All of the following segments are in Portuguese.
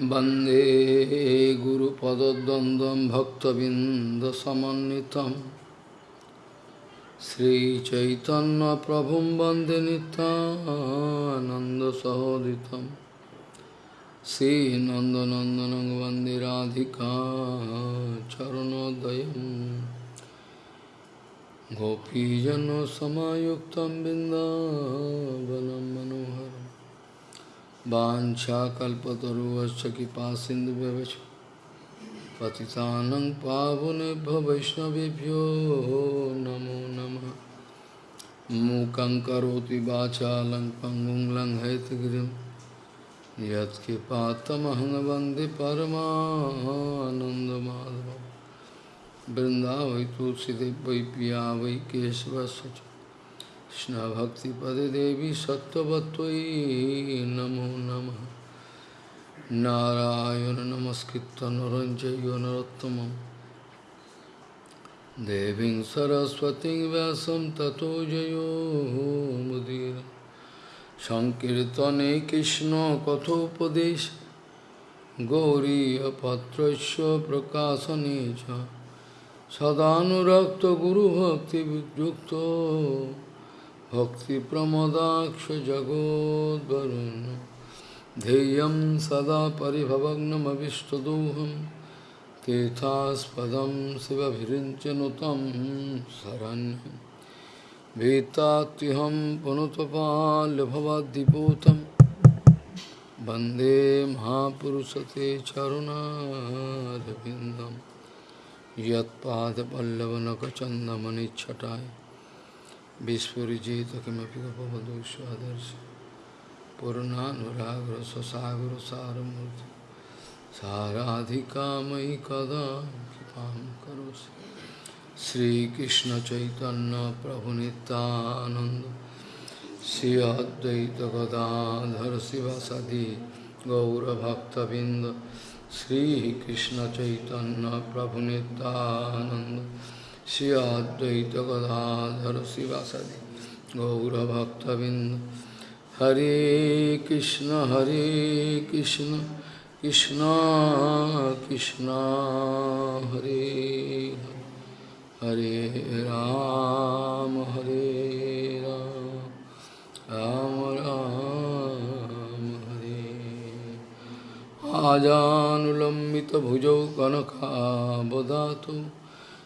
वंदे गुरुपदद्वन्द्वं भक्तबिन्दसमन्वितं। श्रीचैतन्यप्रभुं वंदे नितानन्दसहोदितं श्रीनन्दनन्दनं वंदे राधिका चरणोदयं। गोपीजनसमायुक्तं बिन्दावनं मनोहरम्। वाछाकल्पतरुश्च कृपा सिन्धुव्यवच पतितानं पावनेभ्यो वैष्णवेभ्यो नमो नमः। मूकं करोति वाचालं पङ्गुं लङ्घयतगिरिं यत्कृपातमहं वंदे परमानन्दमाधवं वृन्दावै, तुलसीदेव, वै पिया वै केशवस्य কৃষ্ণভক্তিপদে দেবী সত্যবত্তই নমো নম নারায়ণ নমস্কৃত নরঞ্জয় নরোত্তম দেবী সরস্বতী ব্যাসম ততো জয় মুদির সংকীর্তনে কৃষ্ণ কথোপদেশ গৌরীপত্র প্রকাশনে সদানুরক্ত গুরুভক্তিযুক্ত प्रकाशने सदाक्त गुरुभक्ति भक्तिप्रमदाक्ष जगोद्वरुन् ध्येयं सदा परिभवग्नमविष्टदोहं। तीर्थास्पदं शिवभिरिञ्चनुतं शरण्यं भीतात्युहं पुनुतपाल्यभवद्दिपूतं वंदे महापुरुषते चरुणारविन्दं। Vispurjita kimapi kapavadushu adarshi Purunanuragra sasagura saramurti Saradhikamai kada kipam karosi Sri Krishna Chaitanya Prabhu Nityananda Sri Advaita Gadadhar Sivasadi Gaura Bhakta Binda Sri Krishna Chaitanya Prabhu Nityananda Shri अद्वैत गदाधर शिवासदि गौरभक्तबिंद हरे कृष्ण हरे कृष्ण कृष्ण कृष्ण, हरे हरे राम हरे राम राम राम हरे। आजानुलम्बित भुजौ कनकाबदातु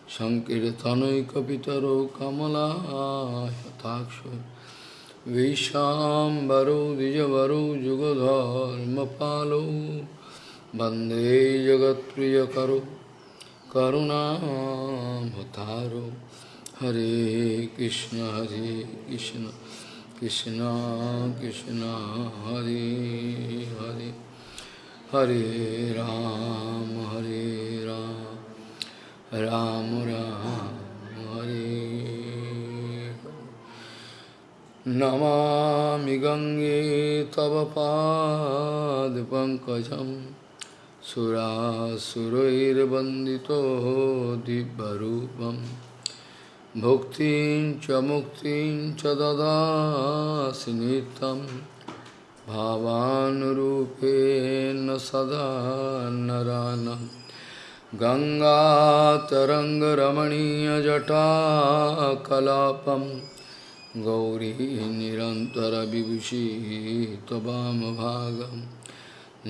सङ्कीर्तनैकपितरो कमलायताक्षो विशाम्बरो द्विजवरो जुगधर्मपालो, वंदे जगत्प्रियकरो करुणाभतारो हरे कृष्ण हरे कृष्ण कृष्ण कृष्ण, हरे हरे हरे राम हरे राम। राम राम हरे। नमामि गङ्गे तव पादपङ्कजं सुरासुरैर्वन्दितो दिव्यरूपं। भुक्तिं च मुक्तिं च ददासि नित्यं। भावानुरूपेण सदा नरानम्। गङ्गातरङ्गरमणीयजटाकलापं गौरी निरन्तरविभूषी त्वमभागं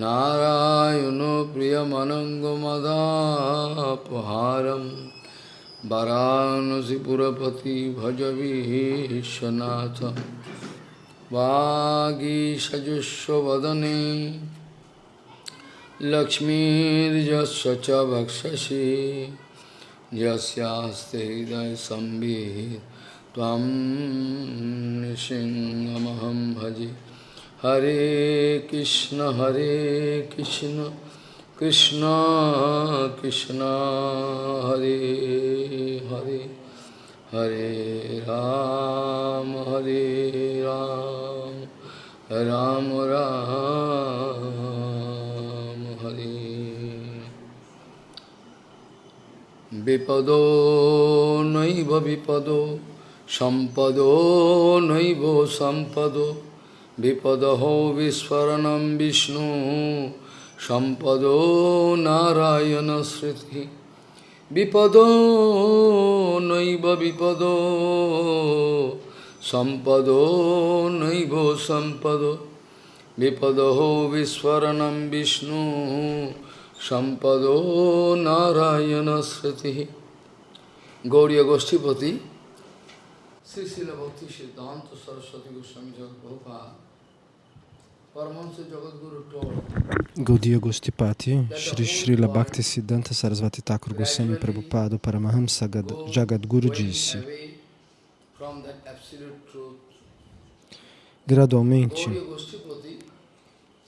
नारायणो प्रियमनङ्गमदापहारं वरानसिपुरपति भजवीशनाथं वागीषजुष्वदने लक्ष्मीर्यस्य च भक्षसि यस्यास्ते हृदयसंवित् भजे। हरे कृष्ण हरे कृष्ण कृष्ण कृष्ण, हरे हरे। हरे राम हरे राम राम राम। विपदो नैव विपदो सम्पदो नैव सम्पदो विपदहो विस्फरणं Vishnu Sampado Narayana Sriti Vipado Naiva Vipado Sampado Naiva Sampado Vipado Viswaranam Vishnu Sampado Narayana Sriti Gauriya Goshtipati Sri Srila Bhakti Siddhanta Saraswati Goswami Prabhupada Jagadguru told Gaudiya Gostipati, Shri Srila Bhakti Siddhanta Sarasvati Thakur Goswami Prabhupada Paramahamsa Gad- Jagadguru disse, from that absolute truth. gradualmente Gauriya Goshtipati, Sri Srila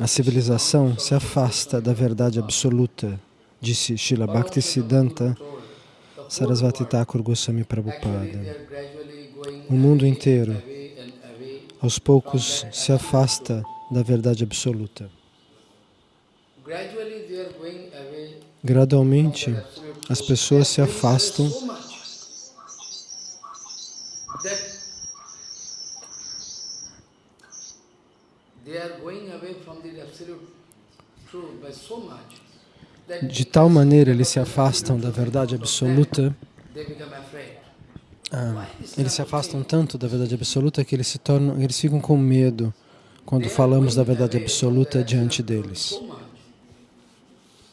a civilização se afasta da verdade absoluta, disse Srila Bhakti Siddhanta Sarasvati Thakur Goswami Prabhupada. O mundo inteiro, aos poucos, se afasta da verdade absoluta. Gradualmente, as pessoas se afastam de tal maneira eles se afastam da verdade absoluta, ah, eles se afastam tanto da verdade absoluta que eles se tornam, eles ficam com medo quando falamos da verdade absoluta diante deles.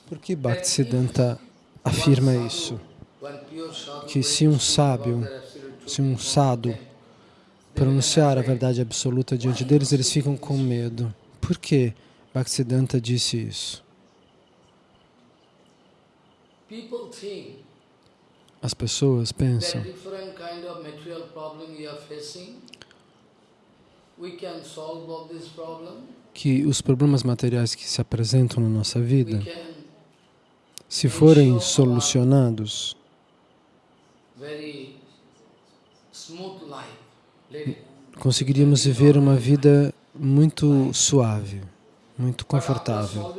Por que Bhaktisiddhanta afirma isso? Que se um sábio, se um sado pronunciar a verdade absoluta diante deles, eles ficam com medo. Por que Bhaktisiddhanta disse isso? As pessoas pensam que os problemas materiais que se apresentam na nossa vida, se forem solucionados, conseguiríamos viver uma vida muito suave, muito confortável.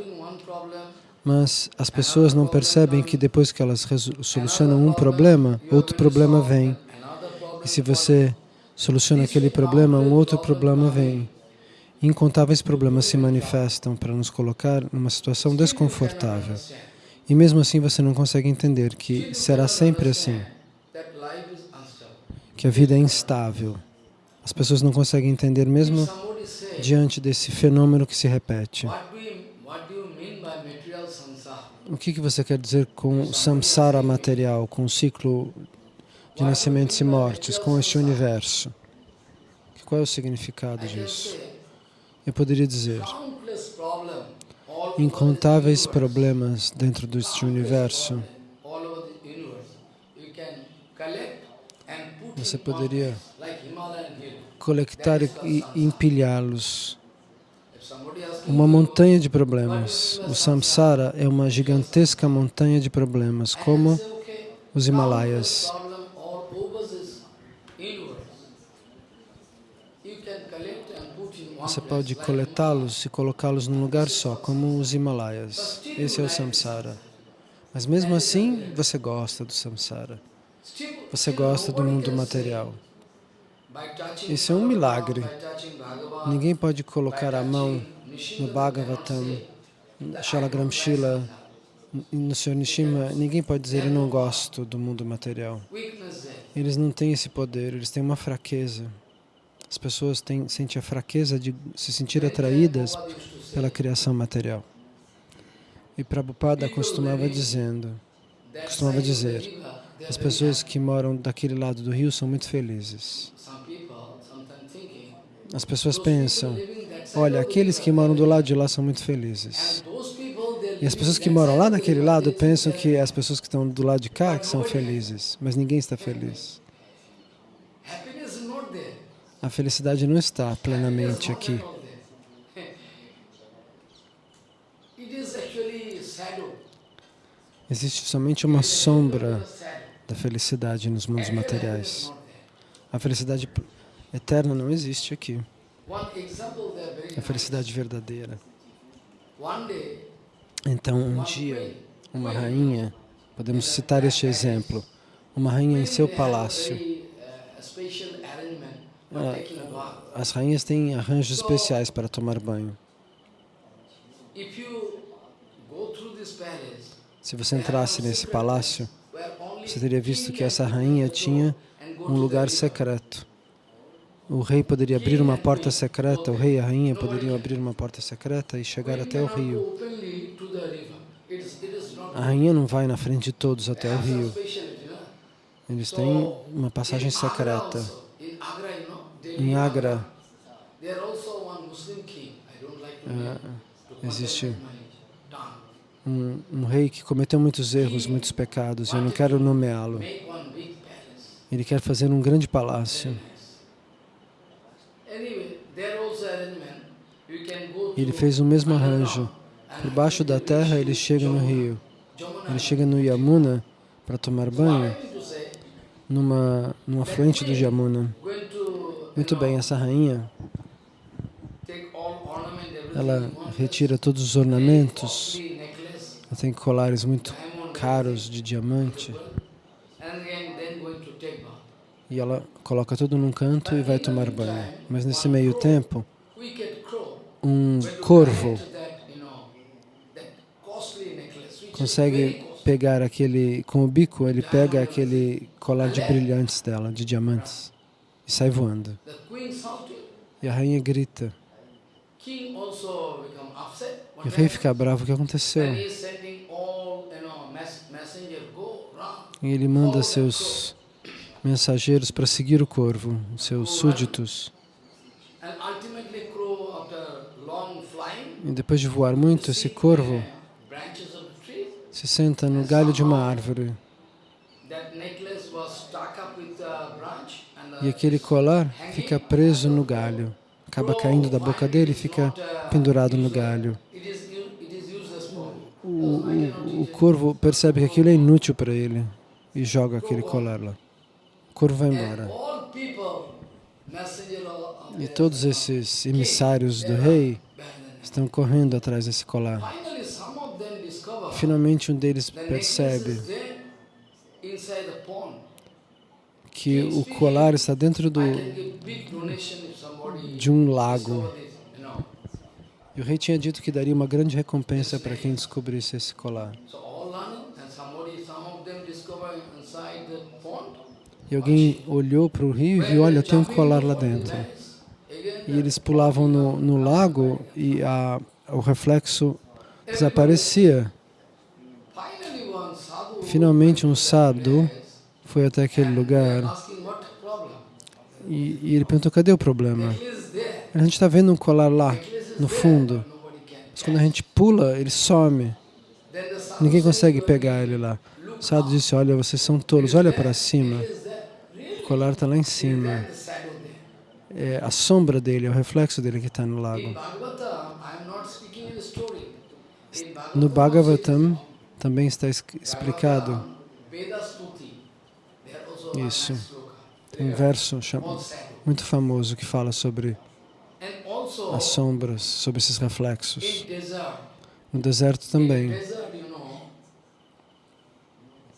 Mas as pessoas não percebem que depois que elas solucionam um problema, outro problema vem. E se você soluciona aquele problema, um outro problema vem. Incontáveis problemas se manifestam para nos colocar numa situação desconfortável. E mesmo assim você não consegue entender que será sempre assim, que a vida é instável. As pessoas não conseguem entender mesmo diante desse fenômeno que se repete. O que, que você quer dizer com samsara material, com o ciclo de nascimentos e mortes, com este universo? Qual é o significado disso? Eu poderia dizer, incontáveis problemas dentro deste universo. Você poderia coletar e empilhá-los uma montanha de problemas. O samsara é uma gigantesca montanha de problemas, como os Himalaias. Você pode coletá-los e colocá-los num lugar só, como os Himalaias. Esse é o samsara. Mas mesmo assim, você gosta do samsara. Você gosta do mundo material. Isso é um milagre. Ninguém pode colocar a mão no Bhagavatam, Shalagram Shila, no Sr. Nishima, ninguém pode dizer eu não gosto do mundo material. Eles não têm esse poder, eles têm uma fraqueza. As pessoas têm, sentem a fraqueza de se sentir atraídas pela criação material. E Prabhupada costumava dizendo, costumava dizer, as pessoas que moram daquele lado do rio são muito felizes. As pessoas pensam, olha, aqueles que moram do lado de lá são muito felizes. E as pessoas que moram lá naquele lado pensam que as pessoas que estão do lado de cá que são felizes, mas ninguém está feliz. A felicidade não está plenamente aqui. Existe somente uma sombra da felicidade nos mundos materiais. A felicidade eterna não existe aqui. A felicidade verdadeira. Então, um dia, uma rainha, podemos citar este exemplo, uma rainha em seu palácio. As rainhas têm arranjos especiais para tomar banho. Se você entrasse nesse palácio, você teria visto que essa rainha tinha um lugar secreto. O rei poderia abrir uma porta secreta, o rei e a rainha poderiam abrir uma porta secreta e chegar até o rio. not A rainha não vai na frente de todos até o rio. Eles têm uma passagem secreta. Em Agra, Ah, existe um, um rei que cometeu muitos erros, muitos pecados, eu não quero nomeá-lo. Ele quer fazer um grande palácio. Anyway, there also arrangement. You can go Ele fez o mesmo arranjo. Por baixo da terra, ele chega no rio. Ele chega no Yamuna para tomar banho, numa, num afluente do Yamuna. Muito bem, essa rainha, ela retira todos os ornamentos. Ela tem colares muito caros de diamante. E ela coloca tudo num canto e vai tomar banho. Mas nesse meio tempo, um corvo consegue pegar aquele, com o bico, ele pega aquele colar de brilhantes dela, de diamantes, e sai voando. E a rainha grita. E o rei fica bravo, o que aconteceu? E ele manda seus mensageiros para seguir o corvo, seus súditos. E depois de voar muito, esse corvo se senta no galho de uma árvore. E aquele colar fica preso no galho. Acaba caindo da boca dele e fica pendurado no galho. O, o, o corvo percebe que aquilo é inútil para ele e joga aquele colar lá. And embora. E todos esses emissários do rei estão correndo atrás desse colar. Finalmente um deles percebe que o colar está dentro do, de um lago. E o rei tinha dito que daria uma grande recompensa para quem descobrisse esse colar. So all learning and somebody, some of them discover inside the pond. E alguém olhou para o rio e viu, olha, tem um colar lá dentro. E eles pulavam no, no lago e a, o reflexo desaparecia. Finalmente um sadhu foi até aquele lugar e, e ele perguntou, cadê o problema? A gente está vendo um colar lá, no fundo. Mas quando a gente pula, ele some. Ninguém consegue pegar ele lá. O sadhu disse, olha, vocês são tolos, olha para cima. "Is there really O colar está lá em cima. the shadow there?" É a sombra dele, é o reflexo dele que está no lago. No Bhagavatam, também está es- explicado Isso. sloka. um verso muito famoso que fala sobre as sombras, sobre esses reflexos. No deserto também. desert, you know,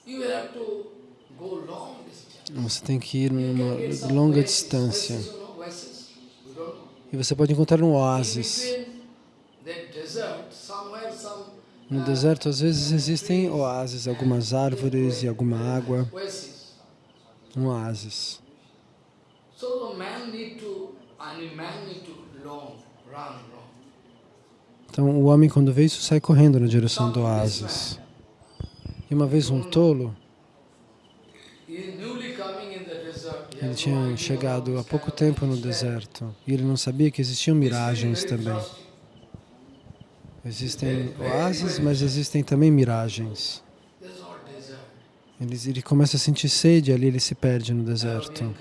you have to go long distance. Você tem que ir numa longa distância. E você pode encontrar um oásis. No deserto, às vezes, existem oásis, algumas árvores e alguma água. Um oásis. Então, o homem, quando vê isso, sai correndo na direção do oásis. E uma vez um tolo, He is newly coming in the desert. He ele tinha chegado há pouco tempo no deserto. E ele não sabia que existiam miragens também. Existem oásis, mas existem também miragens. Ele, ele começa a sentir sede, ali ele se perde no deserto.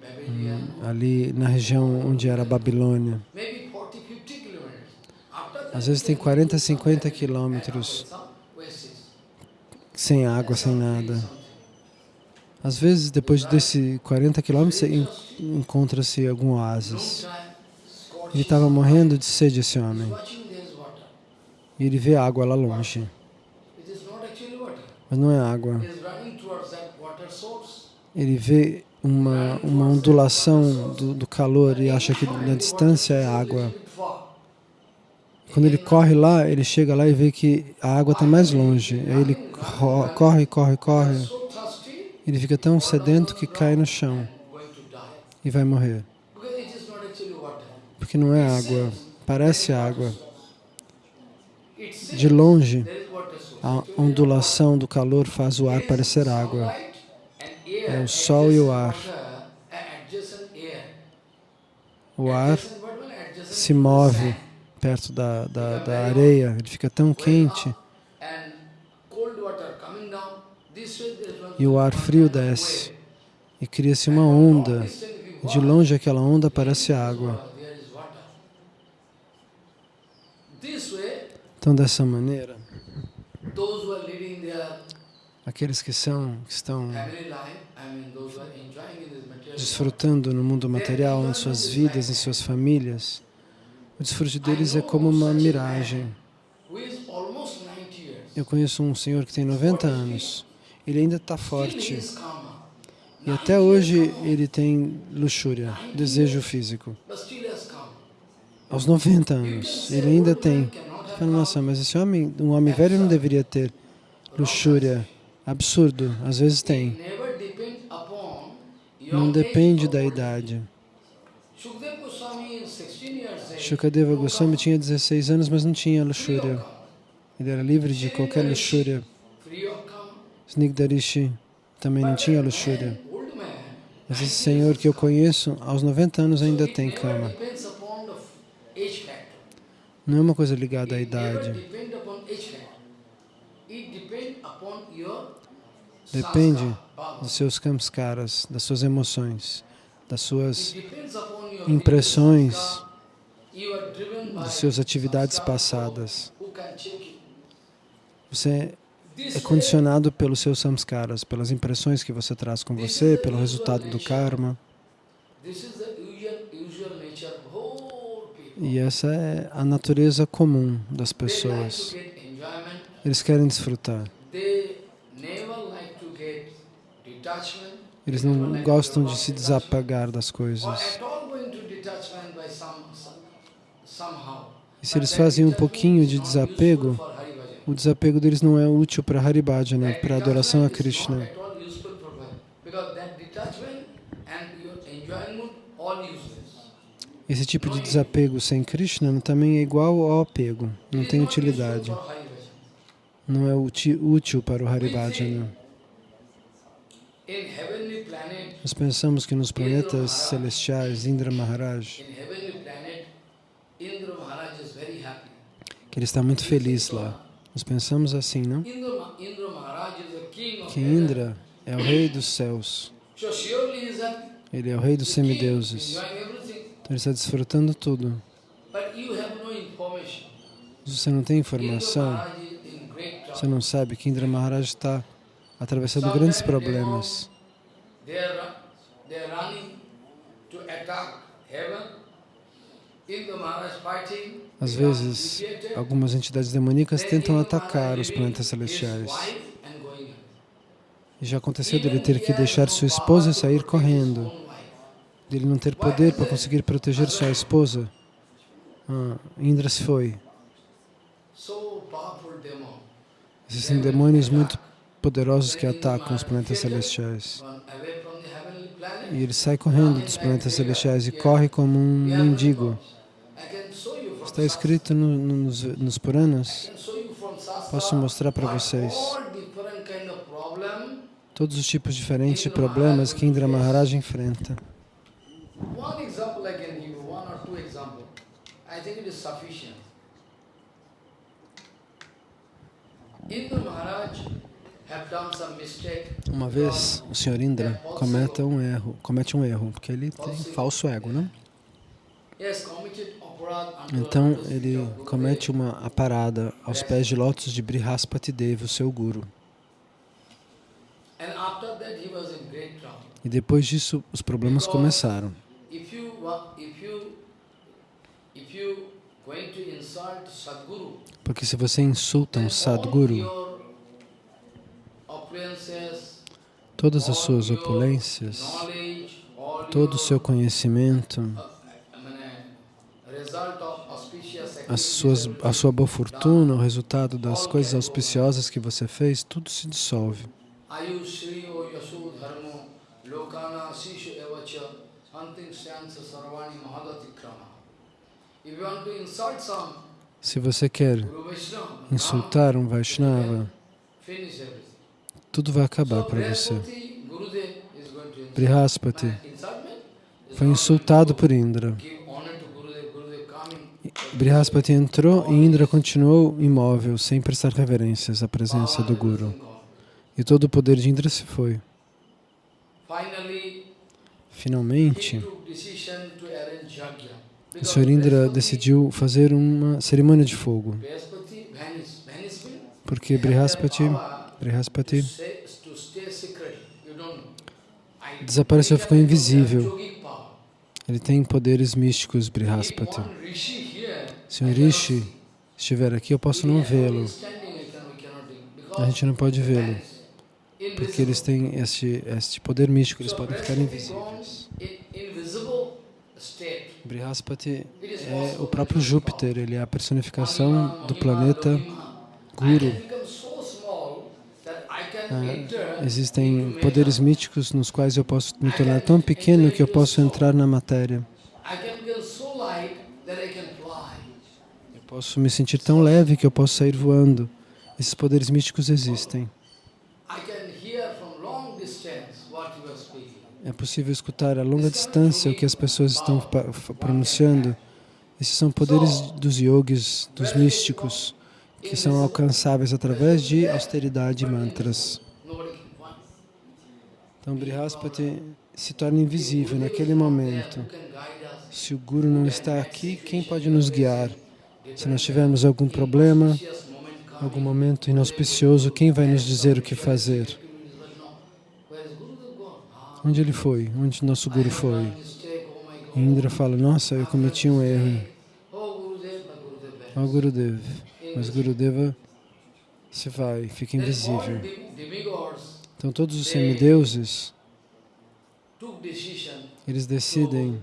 Babylon. Ali na região onde era a Babilônia. Maybe 40, 50 kilometers. After that, Às vezes tem 40, 50 quilômetros sem água, sem nada. Às vezes, depois desse 40 quilômetros, encontra-se algum oásis. Ele estava morrendo de sede, esse homem. E ele vê água lá longe. Mas não é água. Ele vê uma, uma ondulação do, do calor e acha que na distância é água. Quando ele corre lá, ele chega lá e vê que a água está mais longe. Aí ele corre, corre, corre. Ele fica tão sedento que cai no chão e vai morrer. Porque não é água, parece água. De longe, a ondulação do calor faz o ar parecer água. É o sol e o ar. O ar se move perto da, da, da areia, ele fica tão quente And cold water coming down. This way there is one e o ar frio desce e cria-se uma onda. De longe aquela onda parece água. Então dessa maneira, aqueles que são que estão desfrutando no mundo material, em suas vidas, em suas famílias, o desfrute deles é como uma miragem. who is almost 90 years, Eu conheço um senhor que tem 90 anos, ele ainda está forte e até hoje ele tem luxúria, desejo físico. Aos 90 anos, ele ainda tem. Você fala, Nossa, mas esse homem, um homem velho não deveria ter luxúria. Absurdo, às vezes tem. Não depende da idade. Shukdev Goswami is 16 years age. Shukadeva Goswami tinha 16 anos, mas não tinha luxúria. Ele era livre de qualquer luxúria. Snigdarishi também não tinha luxúria. Mas esse senhor que eu conheço, aos 90 anos ainda tem cama. Não é uma coisa ligada à idade. Depende dos seus kamskaras, das suas emoções, das suas impressões, das suas atividades passadas. Você é condicionado pelos seus samskaras, pelas impressões que você traz com você, pelo resultado do karma. E essa é a natureza comum das pessoas. Eles querem desfrutar. Eles não gostam de se desapegar das coisas. E se eles fazem um pouquinho de desapego, o desapego deles não é útil para Haribhajana, para a adoração a Krishna. Esse tipo de desapego sem Krishna também é igual ao apego, não tem utilidade, não é útil para o Haribhajana. Nós pensamos que nos planetas celestiais, Indra Maharaj, que ele está muito feliz lá. Nós pensamos assim, não? Que Indra é o rei dos céus, ele é o rei dos semideuses. Então ele está desfrutando tudo. Se você não tem informação, você não sabe que Indra Maharaj está atravessando grandes problemas. They are, ru- they are running to attack heaven. Às vezes, algumas entidades demoníacas tentam atacar os planetas celestiais. E já aconteceu dele ter que deixar sua esposa e sair correndo, dele não ter poder para conseguir proteger sua esposa. Ah, Indra se foi. Existem demônios muito poderosos que atacam os planetas celestiais. E ele sai correndo dos planetas celestiais e corre como um mendigo. I can show you from Está escrito no- no- nos, nos Puranas. Posso mostrar para vocês todos os tipos diferentes de problemas que Indra Maharaj enfrenta. Uma vez, o Sr. Indra comete um erro, comete um erro, porque ele tem falso ego, né? Então ele comete uma a parada aos pés de lótus de Brihaspati Deva, o seu guru. E depois disso os problemas começaram. Porque se você insulta um Sadguru, todas as suas opulências, todo o seu conhecimento, uh, I mean, uh, result of auspicious as suas, a sua boa fortuna, o resultado das coisas auspiciosas que você fez, tudo se dissolve. Se você quer insultar um Vaishnava, tudo vai acabar para você. Brihaspati, foi insultado por Indra. to Give honor to Gurudev, Gurudev coming. Brihaspati entrou e Indra continuou imóvel, sem prestar reverências à presença do Guru. E todo o poder de Indra se foi. Finalmente, o Sr. Indra decidiu fazer uma cerimônia de fogo, porque Brihaspati, Brihaspati desapareceu, ficou invisível. Ele tem poderes místicos, Brihaspati. Se cannot Rishi estiver aqui, eu posso não vê-lo. A gente não pode vê-lo, porque eles têm este, este poder místico, eles podem ficar invisíveis. Brihaspati é o próprio. Júpiter, ele é a personificação do planeta. Guru. Ah, Existem poderes matter. místicos nos quais eu posso me tornar tão pequeno que eu posso entrar na matéria. I can become so light that I can fly. Eu posso me sentir tão leve que eu posso sair voando. Esses poderes místicos existem. É possível escutar a longa distância o que as pessoas estão pronunciando. Esses são poderes dos yogis, dos místicos, que são alcançáveis através de austeridade e mantras. Então, Brihaspati se torna invisível naquele momento. Se o Guru não está aqui, quem pode nos guiar? Se nós tivermos algum problema, algum momento inauspicioso, quem vai nos dizer o que fazer? Onde ele foi? Onde nosso Guru foi? E Indra fala, nossa, eu cometi um erro. Ó Gurudev. Mas Gurudeva se vai, fica invisível. Então todos os semideuses, eles decidem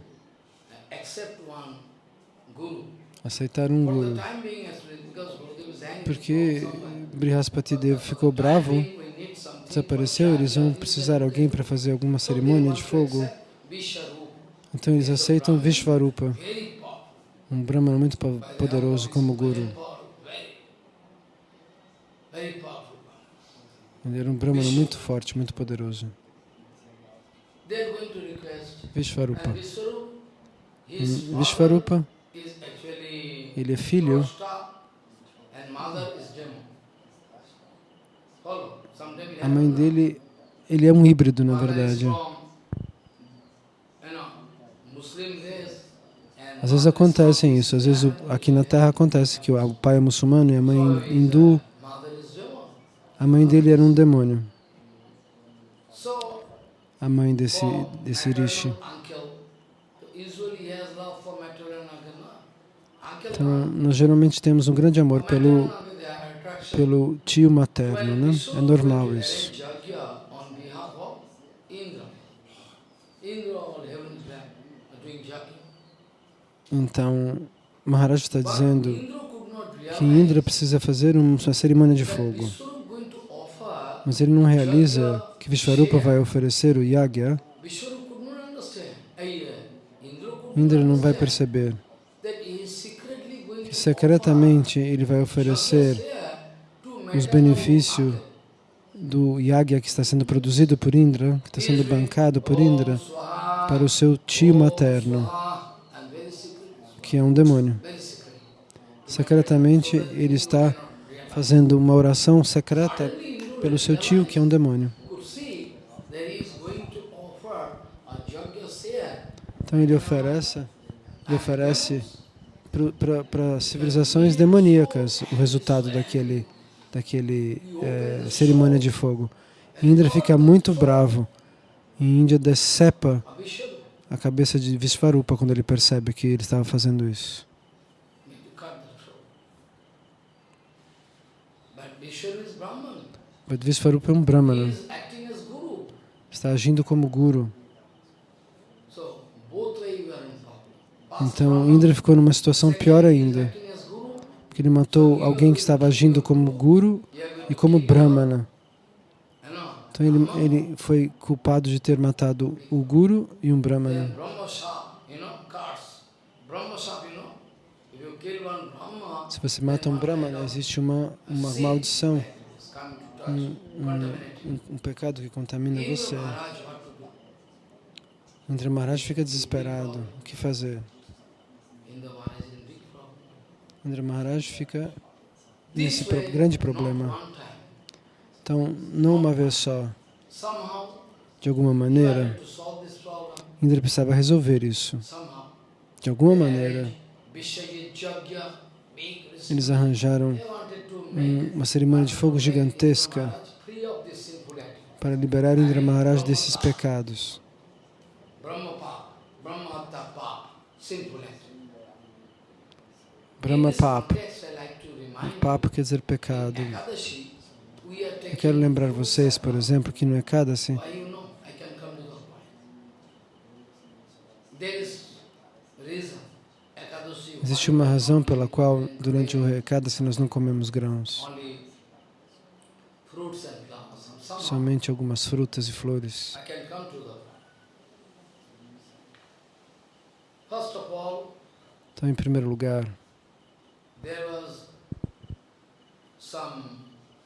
aceitar um Guru. Porque. Brihaspati Dev ficou bravo, desapareceu, eles vão precisar de alguém para fazer alguma cerimônia de fogo. Então eles aceitam Vishvarupa, um Brahmana muito po- poderoso como Guru. Ele era um Brahmana muito forte, muito poderoso. Vishvarupa. Vishvarupa, ele é filho, a mãe dele, ele é um híbrido na verdade. Às vezes acontece isso, às vezes aqui na Terra acontece que o pai é muçulmano e a mãe is, hindu, a mãe dele era um demônio, a mãe desse, desse rishi. Então, nós geralmente temos um grande amor pelo, pelo tio materno, né? É normal isso. Então, Maharaj está dizendo que Indra precisa fazer um- uma cerimônia de fogo, mas ele não realiza que Vishvarupa vai oferecer o yagya, Indra não vai perceber that he is secretly going que to secretamente ele vai oferecer os benefícios do yagya que está sendo produzido por Indra, que está sendo bancado por Indra, para o seu tio materno, que é um demônio. Secretamente, ele está fazendo uma oração secreta pelo seu tio, que é um demônio. Então ele oferece, ele oferece para civilizações demoníacas o resultado daquele, daquele eh, cerimônia de fogo. Indra fica muito bravo. E Índia decepa a cabeça de Vishvarupa quando ele percebe que ele estava fazendo isso. Mas Vishvarupa é um Brahmana, está agindo como guru. So both way you are in problem. Past Então Indra ficou numa situação pior ainda. acting as Guru. que ele matou alguém que estava agindo como guru e como brahmana. Então ele, ele foi culpado de ter matado o guru e um brahmana. Se você mata um brahmana, existe uma, uma maldição, contaminate. um, um pecado que contamina você. Indra Maharaj fica desesperado. O que fazer? Indra Maharaj is in big problem. Indra Maharaj fica nesse pro- grande problema. Então, não uma vez só, de alguma maneira. Indra precisava resolver isso. De alguma maneira, eles arranjaram um- uma cerimônia de fogo gigantesca para liberar Indra Maharaj desses pecados. Brahma Pap, Brahma Hatta Pap, sinful. Brahma In this Pap. context, I like to remind Papo quer dizer pecado. Eu quero lembrar vocês, por exemplo, que no Ekadasi, existe uma razão pela qual durante o Ekadasi nós não comemos grãos. Somente algumas frutas e flores. Então, em primeiro lugar, there was some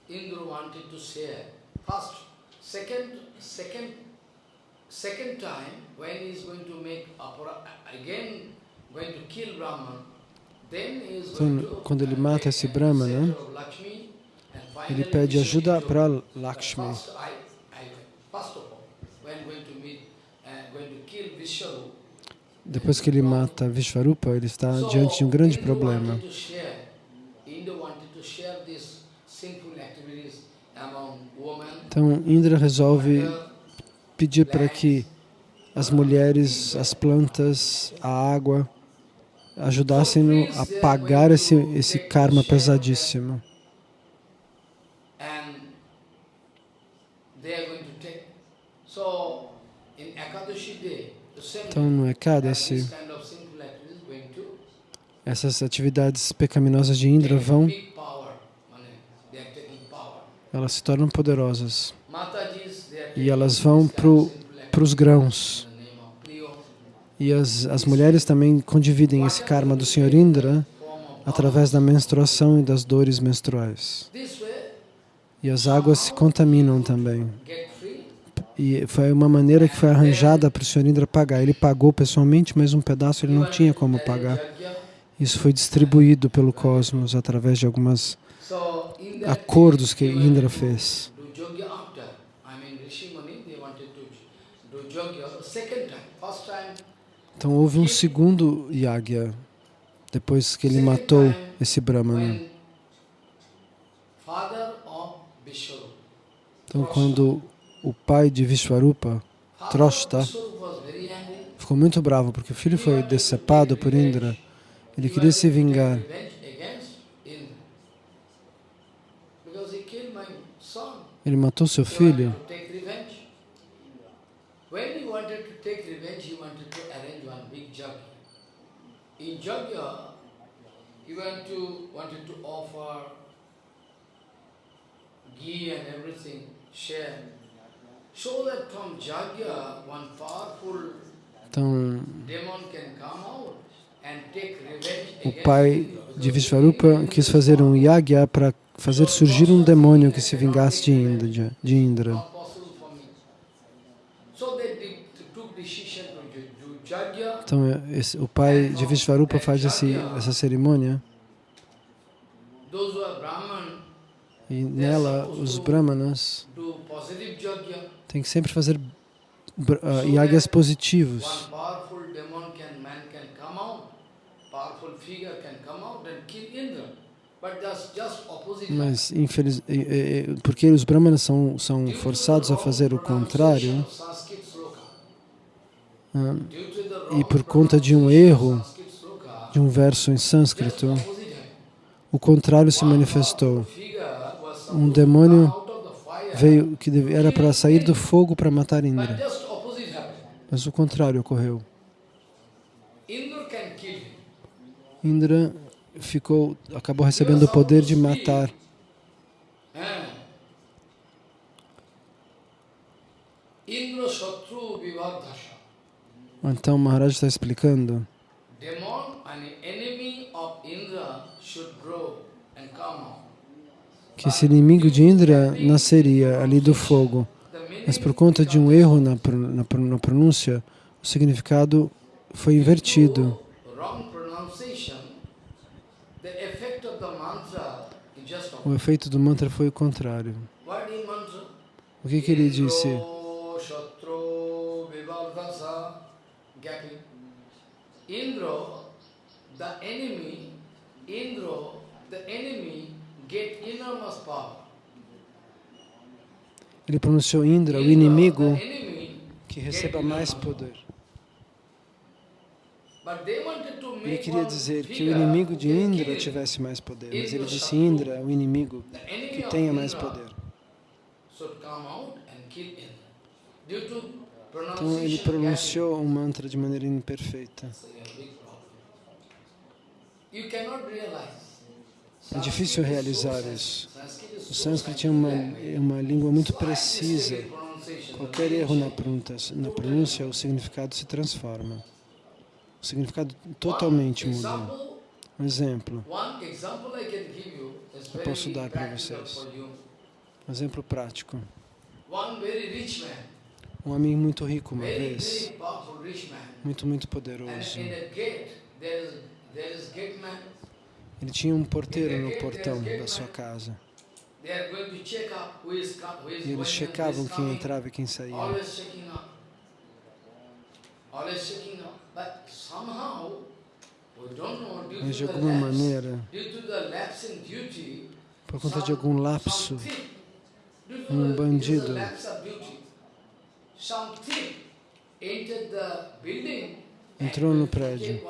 Indra wanted to share. First, second, second, second time when he is going to make apara, again going to kill Brahman, then he is going to quando ele mata esse Brahmana, and ele pede ajuda para Lakshmi. Uh, Depois que ele mata Vishvarupa, ele está diante de um grande problema. wanted to share, Indra wanted to share these sinful activities among women, Então, Indra resolve pedir para que as mulheres, as plantas, a água ajudassem-no a pagar esse, esse karma pesadíssimo. Então, no Ekadasi, essas atividades pecaminosas de Indra vão, big power, mane, they are taking power. Elas se tornam poderosas e elas vão para os grãos. E as, as mulheres também condividem esse karma do Senhor Indra form of através da menstruação e das dores menstruais. Way, E as águas se contaminam também. E foi uma maneira que foi arranjada para o Senhor Indra pagar. Ele pagou pessoalmente, mas um pedaço ele não tinha como pagar. Isso foi distribuído pelo cosmos através de that acordos que Indra fez. Então houve um segundo yagya depois que ele matou esse brahmana. Então quando o pai de Vishwarupa, Troshta, ficou muito bravo porque o filho foi decepado por Indra, ele queria se vingar. revenge against Indra. Because he killed my son. Ele matou seu He filho. wanted to take revenge. When he wanted to take revenge, he wanted to arrange one big yajna. In yajna, he went to, wanted to offer ghee and everything, share. So that from yajna, one powerful Então demon can come out and take revenge o pai de Vishvarupa quis fazer um yagya para fazer surgir um demônio que se vingasse de Indra. De Indra. Então esse, o pai de Vishvarupa faz esse, essa cerimônia e nela os brahmanas têm que sempre fazer br- ah, yagyas positivos. One powerful demon can, man can come out, powerful figure can come out and kill Indra. But that's just opposite. Mas, infeliz, eh, eh, eh, porque os brahmanas são, são forçados a fazer o contrário, e por conta de um erro de um verso em sânscrito, o contrário se manifestou. Um demônio Veio que era para sair do fogo para matar Indra, mas o contrário ocorreu. Indra ficou, acabou recebendo o poder de matar. Então Maharaj está explicando que esse inimigo de Indra nasceria ali do fogo, mas por conta de um erro na, na na pronúncia, o significado foi invertido. wrong pronunciation, the effect of the mantra is just O efeito do mantra foi o contrário. O que, que ele disse? Indro the enemy, Indro, the enemy get enormous power. Ele pronunciou Indra, o inimigo, que receba mais poder. but they wanted to Ele queria dizer que o inimigo de Indra tivesse mais poder, mas ele disse Indra, o inimigo que tenha mais poder. Então ele pronunciou o mantra de maneira imperfeita. É difícil realizar isso. O sânscrito é uma, é uma língua muito precisa. Qualquer erro na pronúncia, na pronúncia, o significado se transforma. O significado totalmente muda. example- Um exemplo, Eu posso dar para vocês. um exemplo prático. Um homem muito rico uma vez, muito, muito poderoso. Ele tinha um porteiro no portão da sua casa. E eles checavam quem entrava e quem saía. Mas de alguma maneira, por conta de algum lapso, um bandido. Entrou no prédio.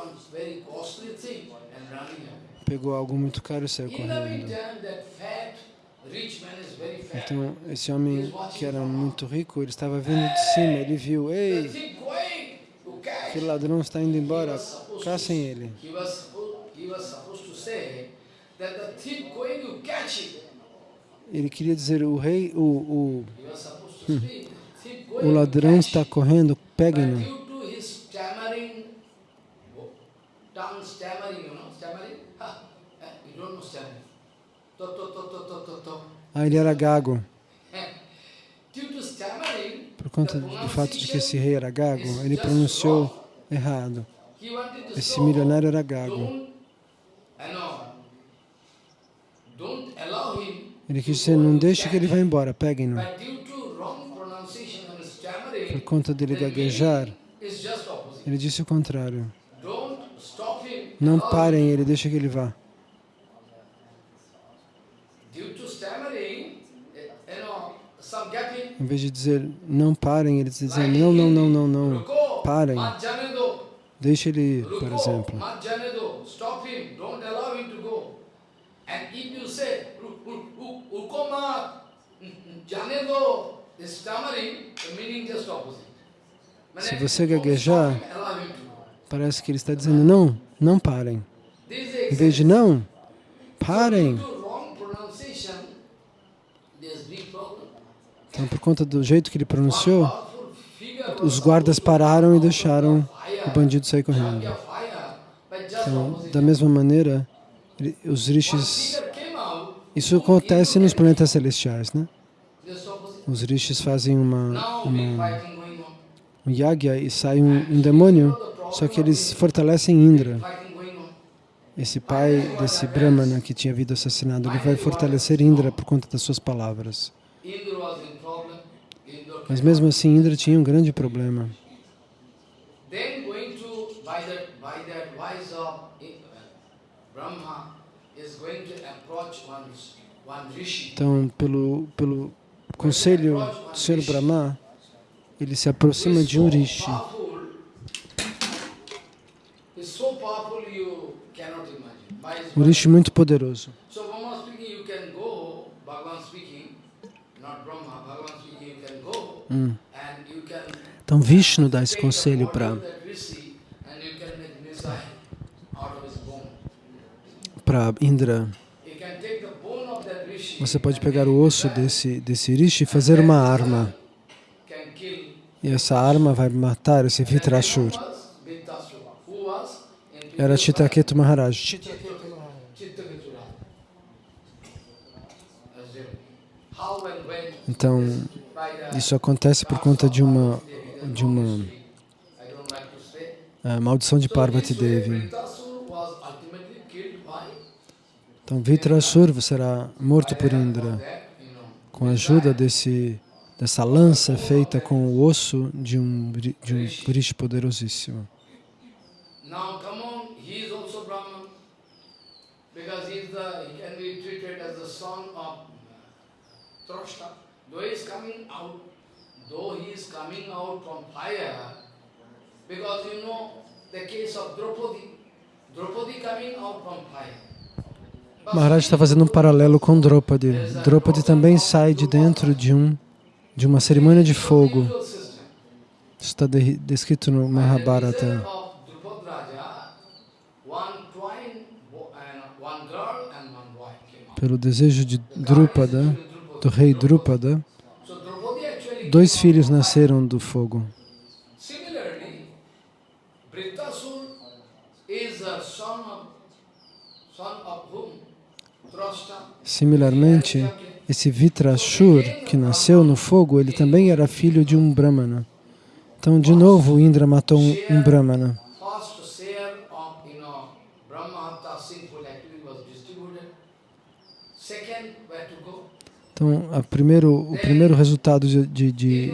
pegou algo muito caro e saiu correndo. Então, esse homem que era muito rico, ele estava vindo de cima, ele viu, ei, aquele ladrão está indo embora, caçem ele. Ele queria dizer, o rei, o, o, going o ladrão está correndo, peguem-no. Ah, ele era gago. Por conta do fato de que esse rei era gago, ele pronunciou errado. Esse milionário era gago. Ele quis dizer, não deixe que ele vá embora, peguem-no. Por conta dele gaguejar, ele disse o contrário. Não parem ele, deixa que ele vá. Due to stammering, eh, you know, some gapping. Em vez de dizer, não parem, ele dizia, não, não, não, não, não. Parem. Deixa ele ir, por exemplo. mat jane do. Stop him. Don't allow him to go. And if you say, "Ru- ru- ru- ruko mat jane do, the stammering, the meaning just opposite. Se você gaguejar. Parece que ele está dizendo, não, não parem. Em vez de não, parem. Então, por conta do jeito que ele pronunciou, os guardas pararam e deixaram o bandido sair correndo. Então, da mesma maneira, os rishis, isso acontece nos planetas celestiais, né? Os rishis fazem uma, uma, um yagya e sai um, um demônio, só que eles fortalecem Indra. Esse pai desse Brahmana que tinha havido assassinado, ele vai fortalecer Indra por conta das suas palavras. Indra was in problem. Indra Mas mesmo assim, Indra tinha um grande problema. Eh. Então, pelo, pelo conselho do Sr. Brahma, ele se aproxima de um rishi. Um rishi muito poderoso. So Brahma speaking, you can go, Bhagavan speaking, not Brahma, Bhagavan speaking, you can go Hum. Então, Vishnu dá esse conselho para para Indra. Você pode pegar o osso desse, desse rishi e fazer uma arma. E essa arma vai matar esse Vitrashur. Era Chitraketu Maharaj. Então, isso acontece por conta de uma, de uma uh, maldição de Parvati Devi. Então, Vitrasur será morto por Indra com a ajuda desse, dessa lança feita com o osso de um, de um Vrish poderosíssimo. Though he is coming out, though he is coming out from fire, because you know the case of Draupadi, Draupadi coming out from fire. Maharaj está fazendo um paralelo com Draupadi. Draupadi também sai de dentro de, um, de uma cerimônia de fogo. Isso está de, descrito no Mahabharata. Pelo desejo de Drupada, do rei Drupada, dois filhos nasceram do fogo. Similarmente, esse Vitrashur, que nasceu no fogo, ele também era filho de um Brahmana. Então, de novo, Indra matou um, um Brahmana. Então, primeiro, o primeiro resultado de, de, de,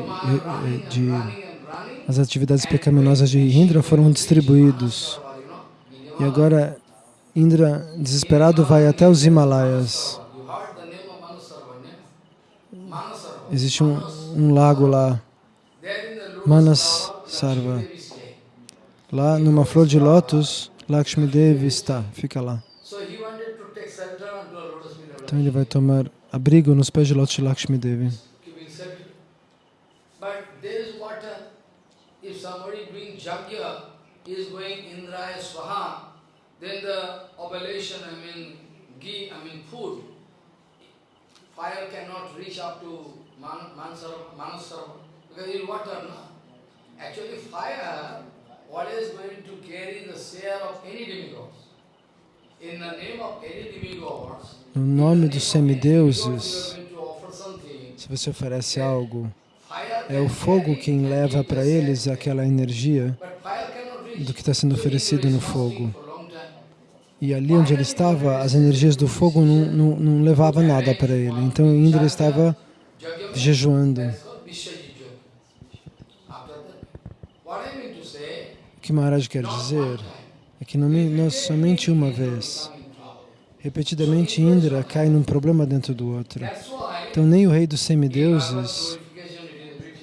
de, as atividades pecaminosas de Indra foram distribuídos. E agora Indra, desesperado, vai até os Himalaias. Existe um, um lago lá, Manas Sarva. Lá, numa flor de lótus, Lakshmi Devi está, fica lá. Então ele vai tomar abrigo nos pés de Lótus de Lakshmi Devi. then the oblation, I mean, ghee, I mean food, fire cannot reach up to man, Manasarva because it's water? Actually fire, what is going to carry the share of any demigods? In the name of any demigods? No nome dos semideuses, se você oferece algo, é o fogo quem leva para eles aquela energia do que está sendo oferecido no fogo. E ali onde ele estava, as energias do fogo não, não, não levavam nada para ele. Então Indra estava jejuando. O que Maharaj quer dizer é que não, não somente uma vez, repetidamente Indra cai num problema dentro do outro. Então nem o rei dos semideuses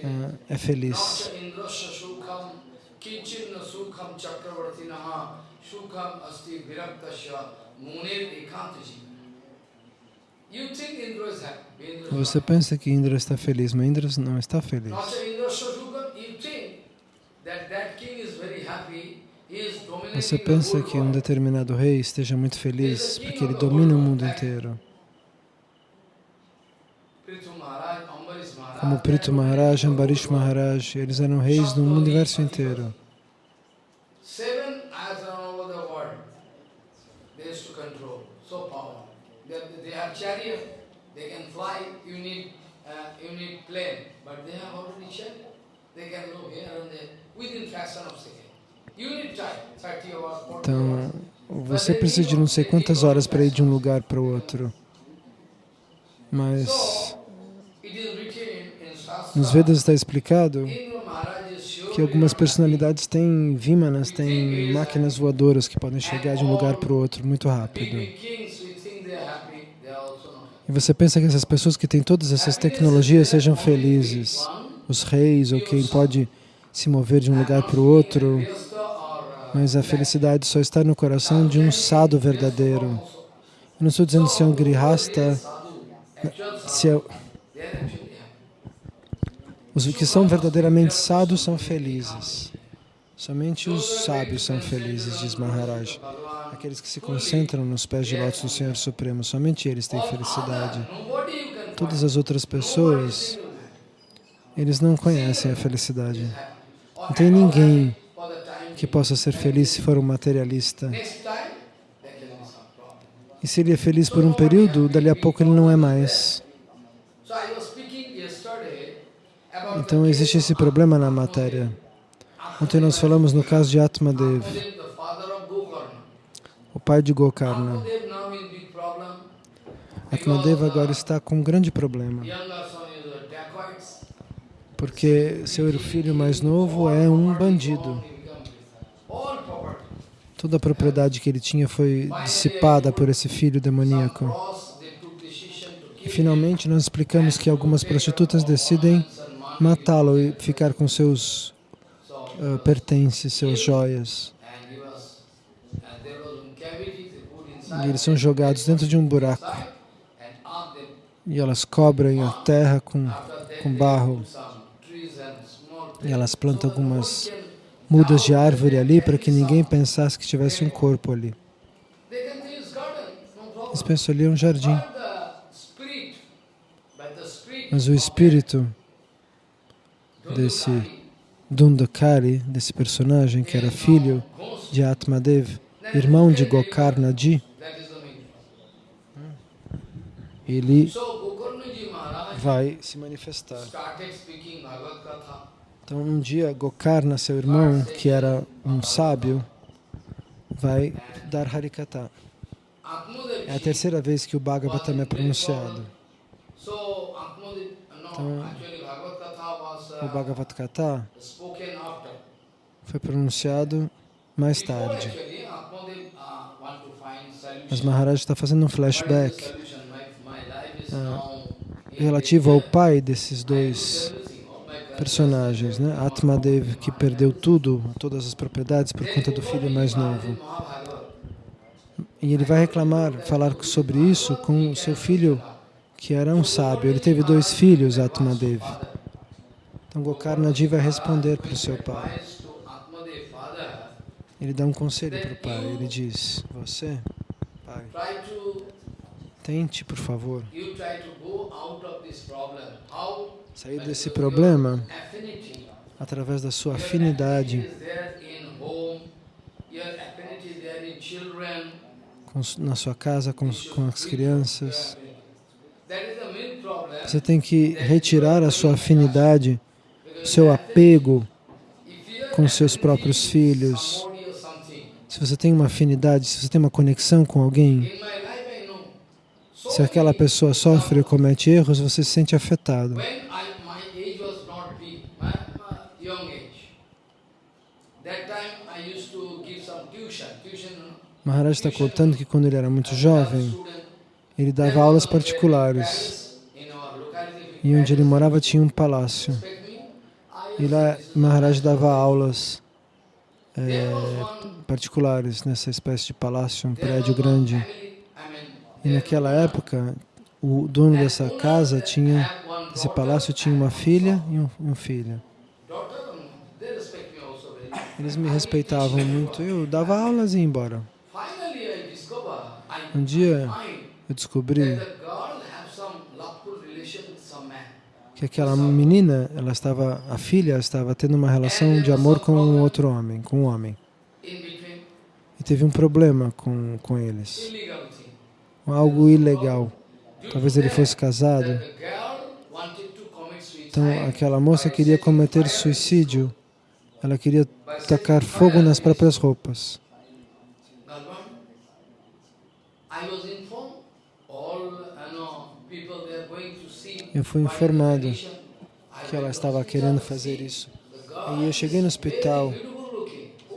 uh, é feliz. Você pensa que Indra está feliz, mas Indra não está feliz. Você pensa que um determinado rei esteja muito feliz porque ele domina o mundo inteiro. Como Prithu Maharaj, Ambarish Maharaj, eles eram reis do universo inteiro. Within fraction of second. Então, você precisa de não sei quantas horas para ir de um lugar para o outro. Mas nos Vedas está explicado que algumas personalidades têm vimanas, têm máquinas voadoras que podem chegar de um lugar para o outro muito rápido. E você pensa que essas pessoas que têm todas essas tecnologias sejam felizes, os reis ou quem pode se mover de um lugar para o outro, mas a felicidade só está no coração de um sado verdadeiro. Eu não estou dizendo se é um grihasta, se é... Os que são verdadeiramente sados são felizes. Somente os sábios são felizes, diz Maharaj. Aqueles que se concentram nos pés de lótus do Senhor Supremo, somente eles têm felicidade. Todas as outras pessoas, eles não conhecem a felicidade. Não tem ninguém que possa ser feliz se for um materialista. E se ele é feliz por um período, dali a pouco ele não é mais. Então existe esse problema na matéria. Ontem nós falamos no caso de Atmadev, o pai de Gokarna. Atmadev agora está com um grande problema, porque seu filho mais novo é um bandido. Toda a propriedade que ele tinha foi dissipada por esse filho demoníaco. E finalmente nós explicamos que algumas prostitutas decidem matá-lo e ficar com seus uh, pertences, seus joias. E eles são jogados dentro de um buraco. E elas cobrem a terra com, com barro. E elas plantam algumas mudas de árvore ali para que ninguém pensasse que tivesse um corpo ali. Eles pensam ali é um jardim. Mas o espírito desse Dundakari, desse personagem que era filho de Atmadev, irmão de Gokarnaji, ele vai se manifestar. Então, um dia, Gokarna, seu irmão, que era um sábio, vai dar Harikata. É a terceira vez que o Bhagavatam é pronunciado. Então, o Bhagavad Gita foi pronunciado mais tarde. Mas Maharaj está fazendo um flashback uh, relativo ao pai desses dois personagens, né? Atmadev, que perdeu tudo, todas as propriedades por conta do filho mais novo. E ele vai reclamar, falar sobre isso com o seu filho, que era um sábio. Ele teve dois filhos, Atmadev. Então Gokarnaji vai responder para o seu pai. Ele dá um conselho para o pai. Ele diz, você, pai, tente, por favor, sair desse problema através da sua afinidade. na sua casa com, com as crianças. Você tem que retirar a sua afinidade seu apego com seus próprios filhos, se você tem uma afinidade, se você tem uma conexão com alguém, se aquela pessoa sofre ou comete erros, você se sente afetado. Maharaj está contando que quando ele era muito jovem, ele dava aulas particulares. E onde ele morava tinha um palácio. E lá Maharaj dava aulas é, particulares nessa espécie de palácio, um prédio grande. E naquela época, o dono dessa casa tinha, esse palácio tinha uma filha e um, um filho. Eles me respeitavam muito, eu dava aulas e ia embora. Um dia eu descobri que aquela menina, ela estava, a filha estava tendo uma relação de amor com um outro homem, com um homem. E teve um problema com, com eles. Algo ilegal. Talvez ele fosse casado. Então, aquela moça queria cometer suicídio. Ela queria tacar fogo nas próprias roupas. eu fui informado que ela estava querendo fazer isso. E eu cheguei no hospital,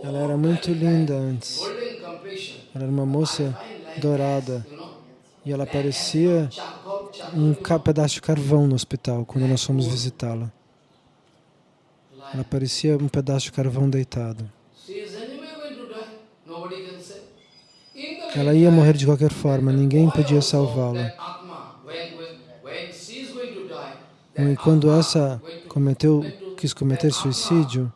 ela era muito linda antes. Ela era uma moça dourada e ela parecia um pedaço de carvão no hospital quando nós fomos visitá-la. Ela parecia um pedaço de carvão deitado. Ela ia morrer de qualquer forma, ninguém podia salvá-la. E quando essa cometeu, quis cometer suicídio,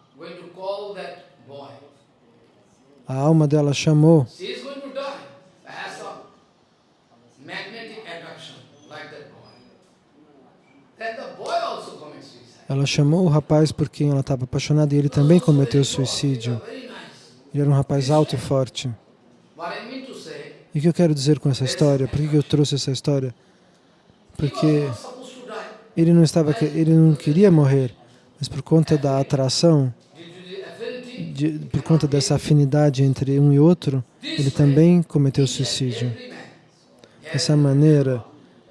a alma dela chamou Ela chamou o rapaz por quem ela estava apaixonada e ele também cometeu suicídio. Ele era um rapaz alto e forte. E o que eu quero dizer com essa história? Por que eu trouxe essa história? Porque ele não estava, ele não queria morrer, mas por conta da atração, de, por conta dessa afinidade entre um e outro, ele também cometeu suicídio. Dessa maneira,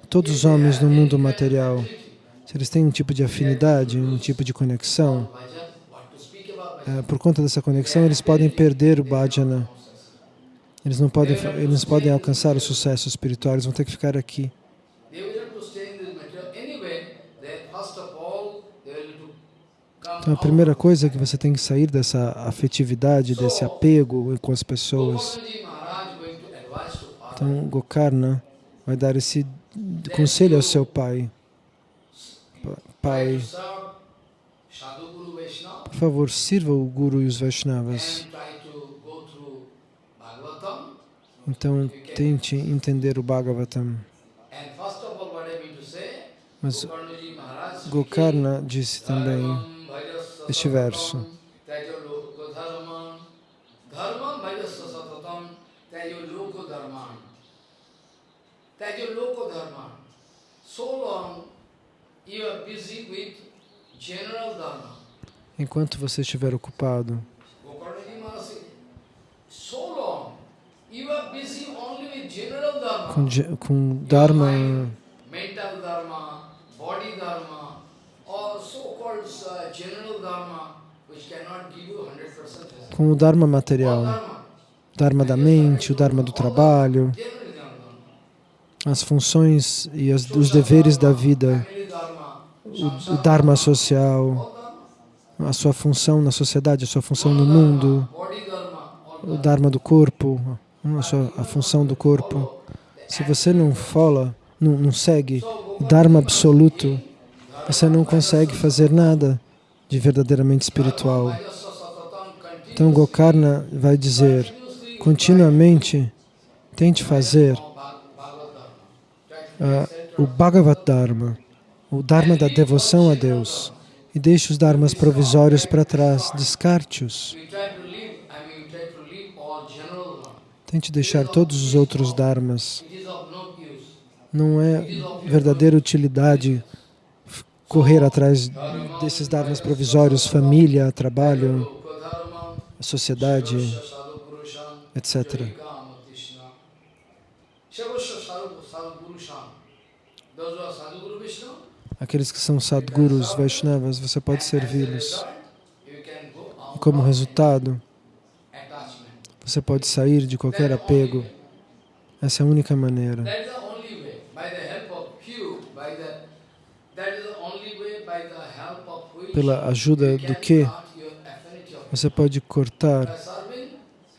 todos os homens no mundo material, se eles têm um tipo de afinidade, um tipo de conexão, eh, por conta dessa conexão, eles podem perder o bhajana. Eles não podem, eles podem alcançar o sucesso espiritual, eles vão ter que ficar aqui. Então, a primeira coisa é que você tem que sair dessa afetividade, desse apego com as pessoas. Então, Gokarna vai dar esse conselho ao seu pai. Pai, por favor, sirva o Guru e os Vaishnavas. Então, tente entender o Bhagavatam. Mas Gokarna disse também este verso. Tajo loko dharman. So long you are busy with general dharma. enquanto você estiver ocupado, dharma. com, com Dharma, mental dharma, body dharma, or so-called uh, general dharma, which cannot give you 100% result. com o Dharma material, dharma, Dharma da mente, o Dharma do trabalho, general dharma. As funções e as, os deveres da vida, o, o Dharma social, a sua função na sociedade, a sua função no mundo, o dharma. Do corpo, a, sua, a função do corpo. Se você não fala, não, não segue o Dharma absoluto, você não consegue fazer nada de verdadeiramente espiritual. Então Gokarna vai dizer, continuamente tente fazer center o Bhagavat Dharma, o Dharma da devoção a Deus, e deixe os dharmas provisórios para trás, descarte-os. Tente deixar todos os outros dharmas. Não é verdadeira utilidade correr atrás desses dharmas provisórios, família, trabalho, sociedade, etc. Shavasya Sadhu Sadhu Purusham. Those who are Sadhu Guru Vishnu, Aqueles que são sadgurus, Vaishnavas, você pode servi-los. E como resultado, você pode sair de qualquer apego. Essa é a única maneira. Pela ajuda do que você pode cortar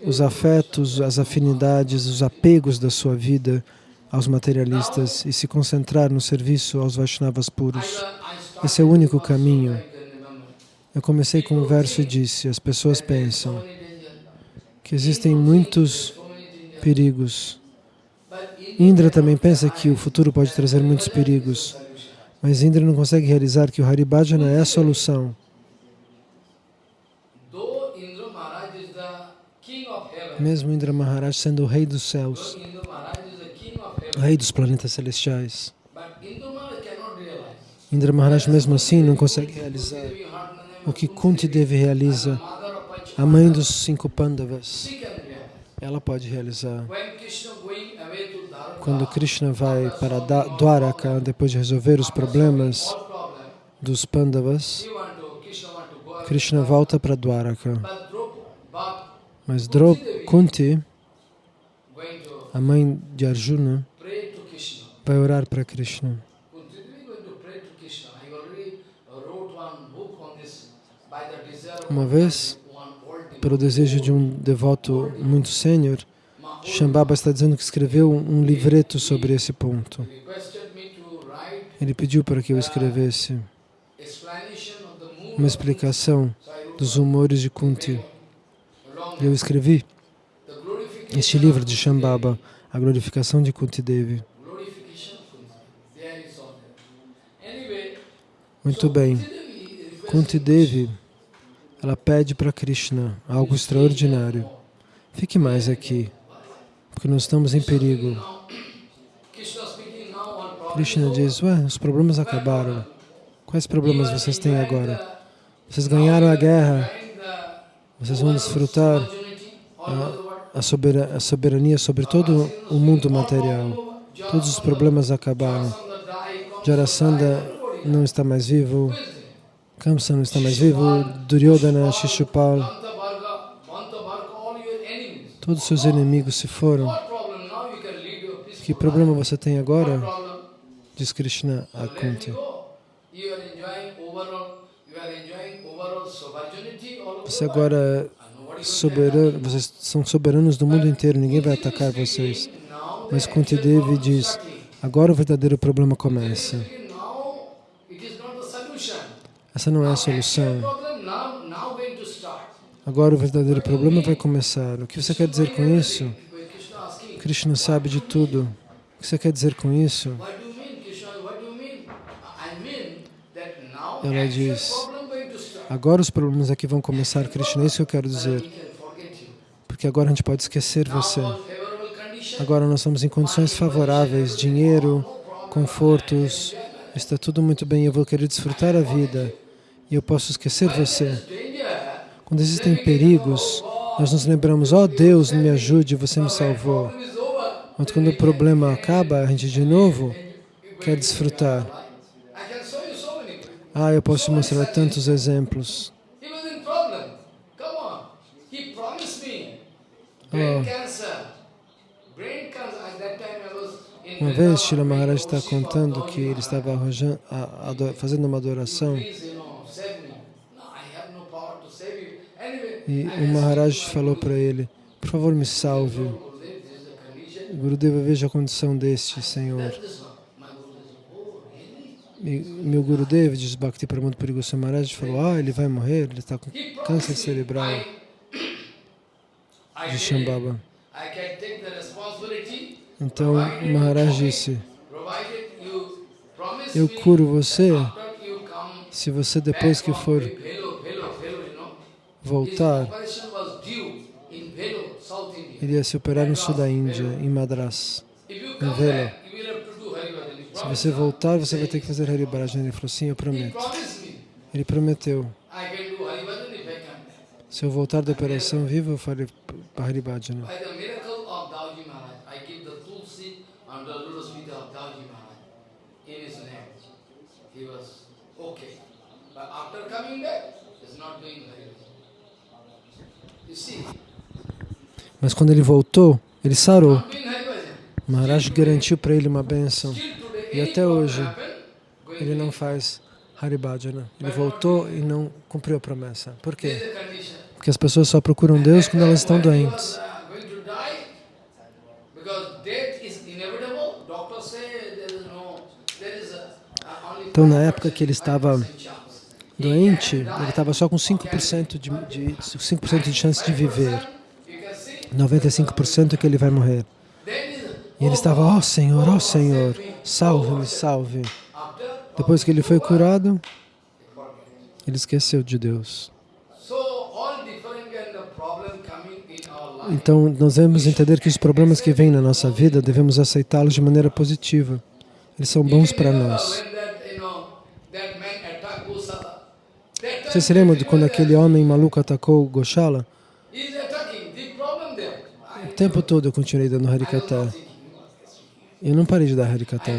os afetos, as afinidades, os apegos da sua vida aos materialistas e se concentrar no serviço aos Vaishnavas puros. Esse é o único caminho. Eu comecei com um verso e disse: as pessoas pensam que existem muitos perigos. Indra também pensa que o futuro pode trazer muitos perigos, mas Indra não consegue realizar que o Haribhajana é a solução. Mesmo Indra Maharaj sendo o rei dos céus, rei dos planetas celestiais, Indra Maharaj mesmo assim não consegue realizar o que Kunti Devi realiza, a mãe dos cinco Pandavas. Ela pode realizar. Quando Krishna vai para Dwaraka, depois de resolver os problemas dos Pandavas, Krishna volta para Dwaraka. Mas Kunti, a mãe de Arjuna. Vai orar para Krishna. Uma vez, pelo desejo de um devoto muito sênior, Shambhava está dizendo que escreveu um livreto sobre esse ponto. Ele pediu para que eu escrevesse uma explicação dos humores de Kunti. E eu escrevi Este livro de Shambhava, a glorificação de Kunti Devi. Muito bem. Kunti Devi, ela pede para Krishna algo extraordinário. Fique mais aqui, porque nós estamos em perigo. Krishna diz, ué, os problemas acabaram. Quais problemas vocês têm agora? Vocês ganharam a guerra, vocês vão desfrutar a, a, soberania, a soberania sobre todo o mundo material. Todos os problemas acabaram. Jarasandha não está mais vivo, Kamsa não está mais vivo, Duryodhana, Shishupal, todos os seus inimigos se foram. Que problema você tem agora? Diz Krishna a Kunti. Você agora soberano, vocês são soberanos do mundo inteiro, ninguém vai atacar vocês. Mas Kunti Devi diz, agora o verdadeiro problema começa. Essa não é a solução. Agora o verdadeiro problema vai começar. O que você quer dizer com isso? Krishna sabe de tudo. O que você quer dizer com isso? Ela diz, agora os problemas aqui vão começar, Krishna, é isso que eu quero dizer. Porque agora a gente pode esquecer você. Agora nós estamos em condições favoráveis, dinheiro, confortos, está tudo muito bem, eu vou querer desfrutar a vida e eu posso esquecer você. Quando existem perigos, nós nos lembramos, ó oh, Deus, me ajude, você me salvou. Mas quando o problema acaba, a gente de novo quer desfrutar. Ah, eu posso mostrar tantos exemplos. Oh. Uma vez, Shila Maharaj está contando que ele estava fazendo uma adoração e o Maharaj falou para ele, por favor me salve. Gurudeva, veja a condição deste Senhor. E meu Gurudev, diz Bhakti Pramod Puri Maharaj, falou, ah, ele vai morrer, ele está com câncer cerebral de Shambhava. Então Maharaj disse, eu curo você se você depois que for voltar, ele ia se operar no sul da Índia, em Madras, em Vela. Se você voltar, você vai ter que fazer Haribhajana. Ele falou, sim, eu prometo. Ele prometeu. Se eu voltar da operação vivo, eu farei Haribhajana. Mas quando ele voltou, ele sarou. Maharaj garantiu para ele uma benção. E até hoje, ele não faz Haribhajana. Ele voltou e não cumpriu a promessa. Por quê? Porque as pessoas só procuram Deus quando elas estão doentes. Então, na época que ele estava doente, ele estava só com 5% de, de, 5 de chance de viver. 95% é que ele vai morrer. E ele estava, ó oh, Senhor, ó oh, Senhor, salve-me, salve. Depois que ele foi curado, ele esqueceu de Deus. Então, nós devemos entender que os problemas que vêm na nossa vida, devemos aceitá-los de maneira positiva. Eles são bons para nós. Você se lembra de quando aquele homem maluco atacou Goshala? O tempo todo eu continuei dando Harikata. Eu não parei de dar Harikata.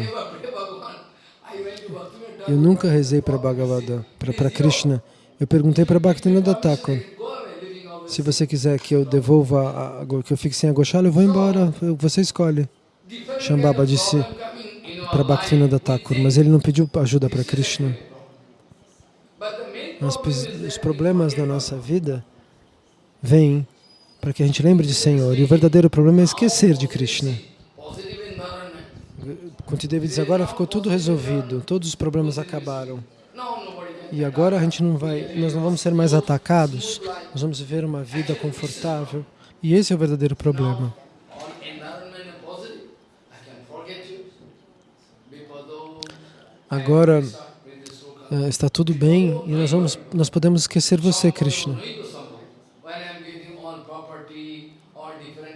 Eu nunca rezei para Bhagavada, para Krishna. Eu perguntei para Bhaktivinoda Thakur, se você quiser que eu devolva, a, que eu fique sem a Goshala, eu vou embora, você escolhe. Shambhava disse para Bhaktivinoda Thakur, mas ele não pediu ajuda para Krishna. Nós, os problemas da nossa vida vêm para que a gente lembre de Senhor. E o verdadeiro problema é esquecer de Krishna. Kuntideva diz, agora ficou tudo resolvido, todos os problemas acabaram. E agora a gente não vai, nós não vamos ser mais atacados, nós vamos viver uma vida confortável. E esse é o verdadeiro problema. Agora, está tudo bem e nós, vamos, nós podemos esquecer você, Krishna.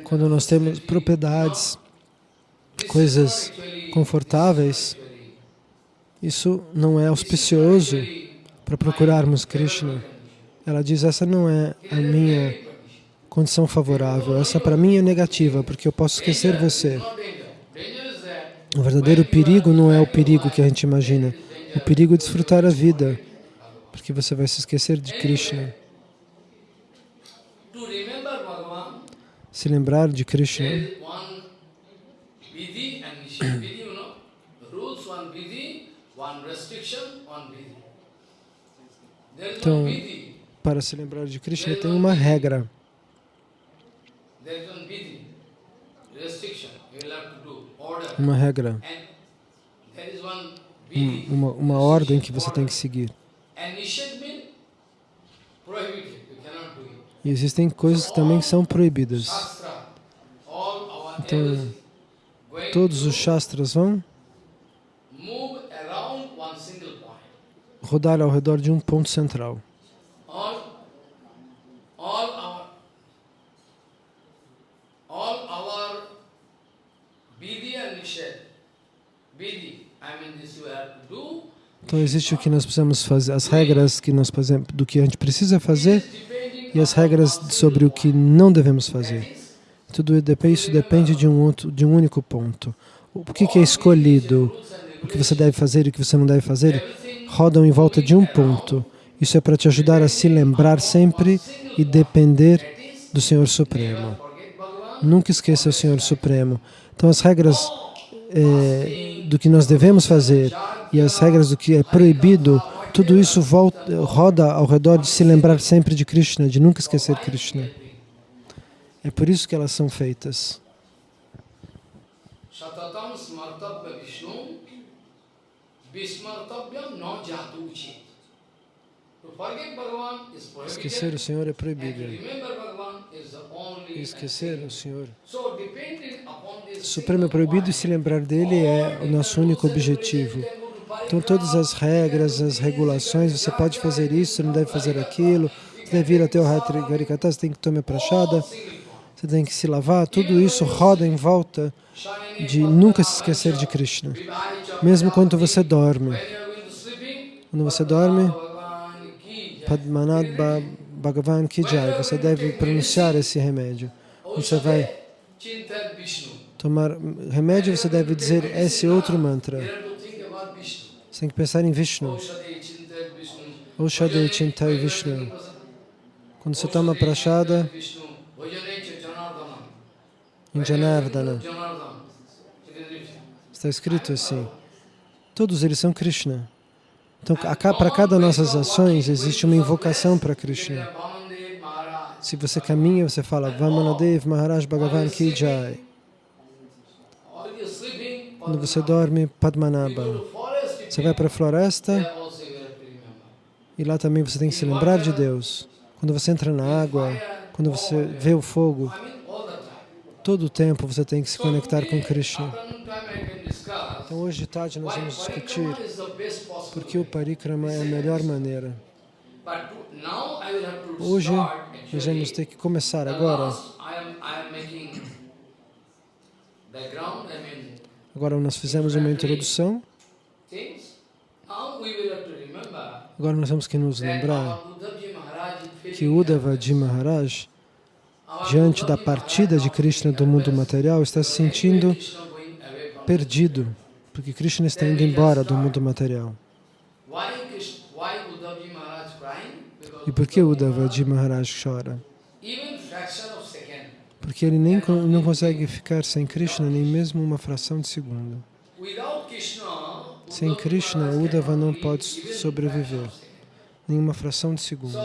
Quando nós temos propriedades, coisas confortáveis, isso não é auspicioso para procurarmos Krishna. Ela diz, essa não é a minha condição favorável, essa para mim é negativa, porque eu posso esquecer você. O verdadeiro perigo não é o perigo que a gente imagina. O perigo é desfrutar a vida, porque você vai se esquecer de Krishna. Se lembrar de Krishna. Então, para se lembrar de Krishna, tem uma regra. Uma regra. Uma, uma ordem que você tem que seguir. E existem coisas que também são proibidas. Então, todos os Shastras vão rodar ao redor de um ponto central. Então existe o que nós precisamos fazer, as regras que nós fazemos, do que a gente precisa fazer e as regras sobre o que não devemos fazer. Tudo isso depende de um, outro, de um único ponto. O que, que é escolhido, o que você deve fazer e o que você não deve fazer, rodam em volta de um ponto. Isso é para te ajudar a se lembrar sempre e depender do Senhor Supremo. Nunca esqueça o Senhor Supremo. Então as regras é, do que nós devemos fazer e as regras do que é proibido, tudo isso volta, roda ao redor de se lembrar sempre de Krishna, de nunca esquecer Krishna. É por isso que elas são feitas. Esquecer o Senhor é proibido. Esquecer o Senhor. O Supremo é proibido e se lembrar dele é o nosso único objetivo. Então todas as regras, as regulações, você pode fazer isso, você não deve fazer aquilo, você deve ir até o Harikata, você tem que tomar prachada, você tem que se lavar, tudo isso roda em volta de nunca se esquecer de Krishna. Mesmo quando você dorme. Quando você dorme, Padmanad Bhagavan Ki Jai, você deve pronunciar esse remédio. Você vai tomar remédio, você deve dizer esse outro mantra. Você tem que pensar em Vishnu. Oshade Chintai Vishnu. Quando você toma prachada, em Janardana, está escrito assim, todos eles são Krishna. Então, para cada nossas ações, existe uma invocação para Krishna. Se você caminha, você fala Vamanadev Maharaj Bhagavan Ki Jai. Quando você dorme, Padmanabha. Você vai para a floresta e lá também você tem que se lembrar de Deus. Quando você entra na água, quando você vê o fogo, todo o tempo você tem que se conectar com Krishna. Então hoje de tarde nós vamos discutir porque o parikrama é a melhor maneira. Hoje nós vamos ter que começar agora. Agora nós fizemos uma introdução. Agora nós temos que nos lembrar que Uddhavaji Maharaj, diante da partida de Krishna do mundo material, está se sentindo perdido, porque Krishna está indo embora do mundo material. E por que Uddhavaji Maharaj chora? Porque ele nem não consegue ficar sem Krishna nem mesmo uma fração de segundo. Sem Krishna, Uddhava não pode sobreviver, nenhuma fração de segundo.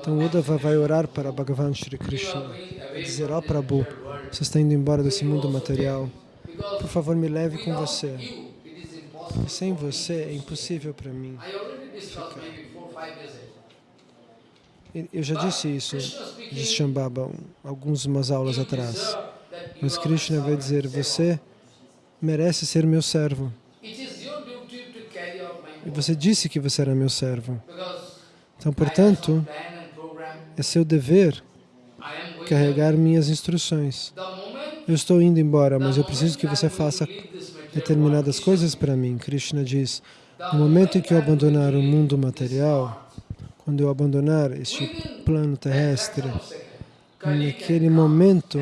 Então Uddhava vai orar para Bhagavan Shri Krishna, dizer, ó oh, Prabhu, você está indo embora desse mundo material, por favor me leve com você. Sem você é impossível para mim ficar. Eu já disse isso, disse Shambhava, algumas aulas atrás. Mas Krishna vai dizer, você merece ser meu servo. E você disse que você era meu servo. Então, portanto, é seu dever carregar minhas instruções. Eu estou indo embora, mas eu preciso que você faça determinadas coisas para mim. Krishna diz, no momento em que eu abandonar o mundo material, quando eu abandonar este plano terrestre, naquele momento,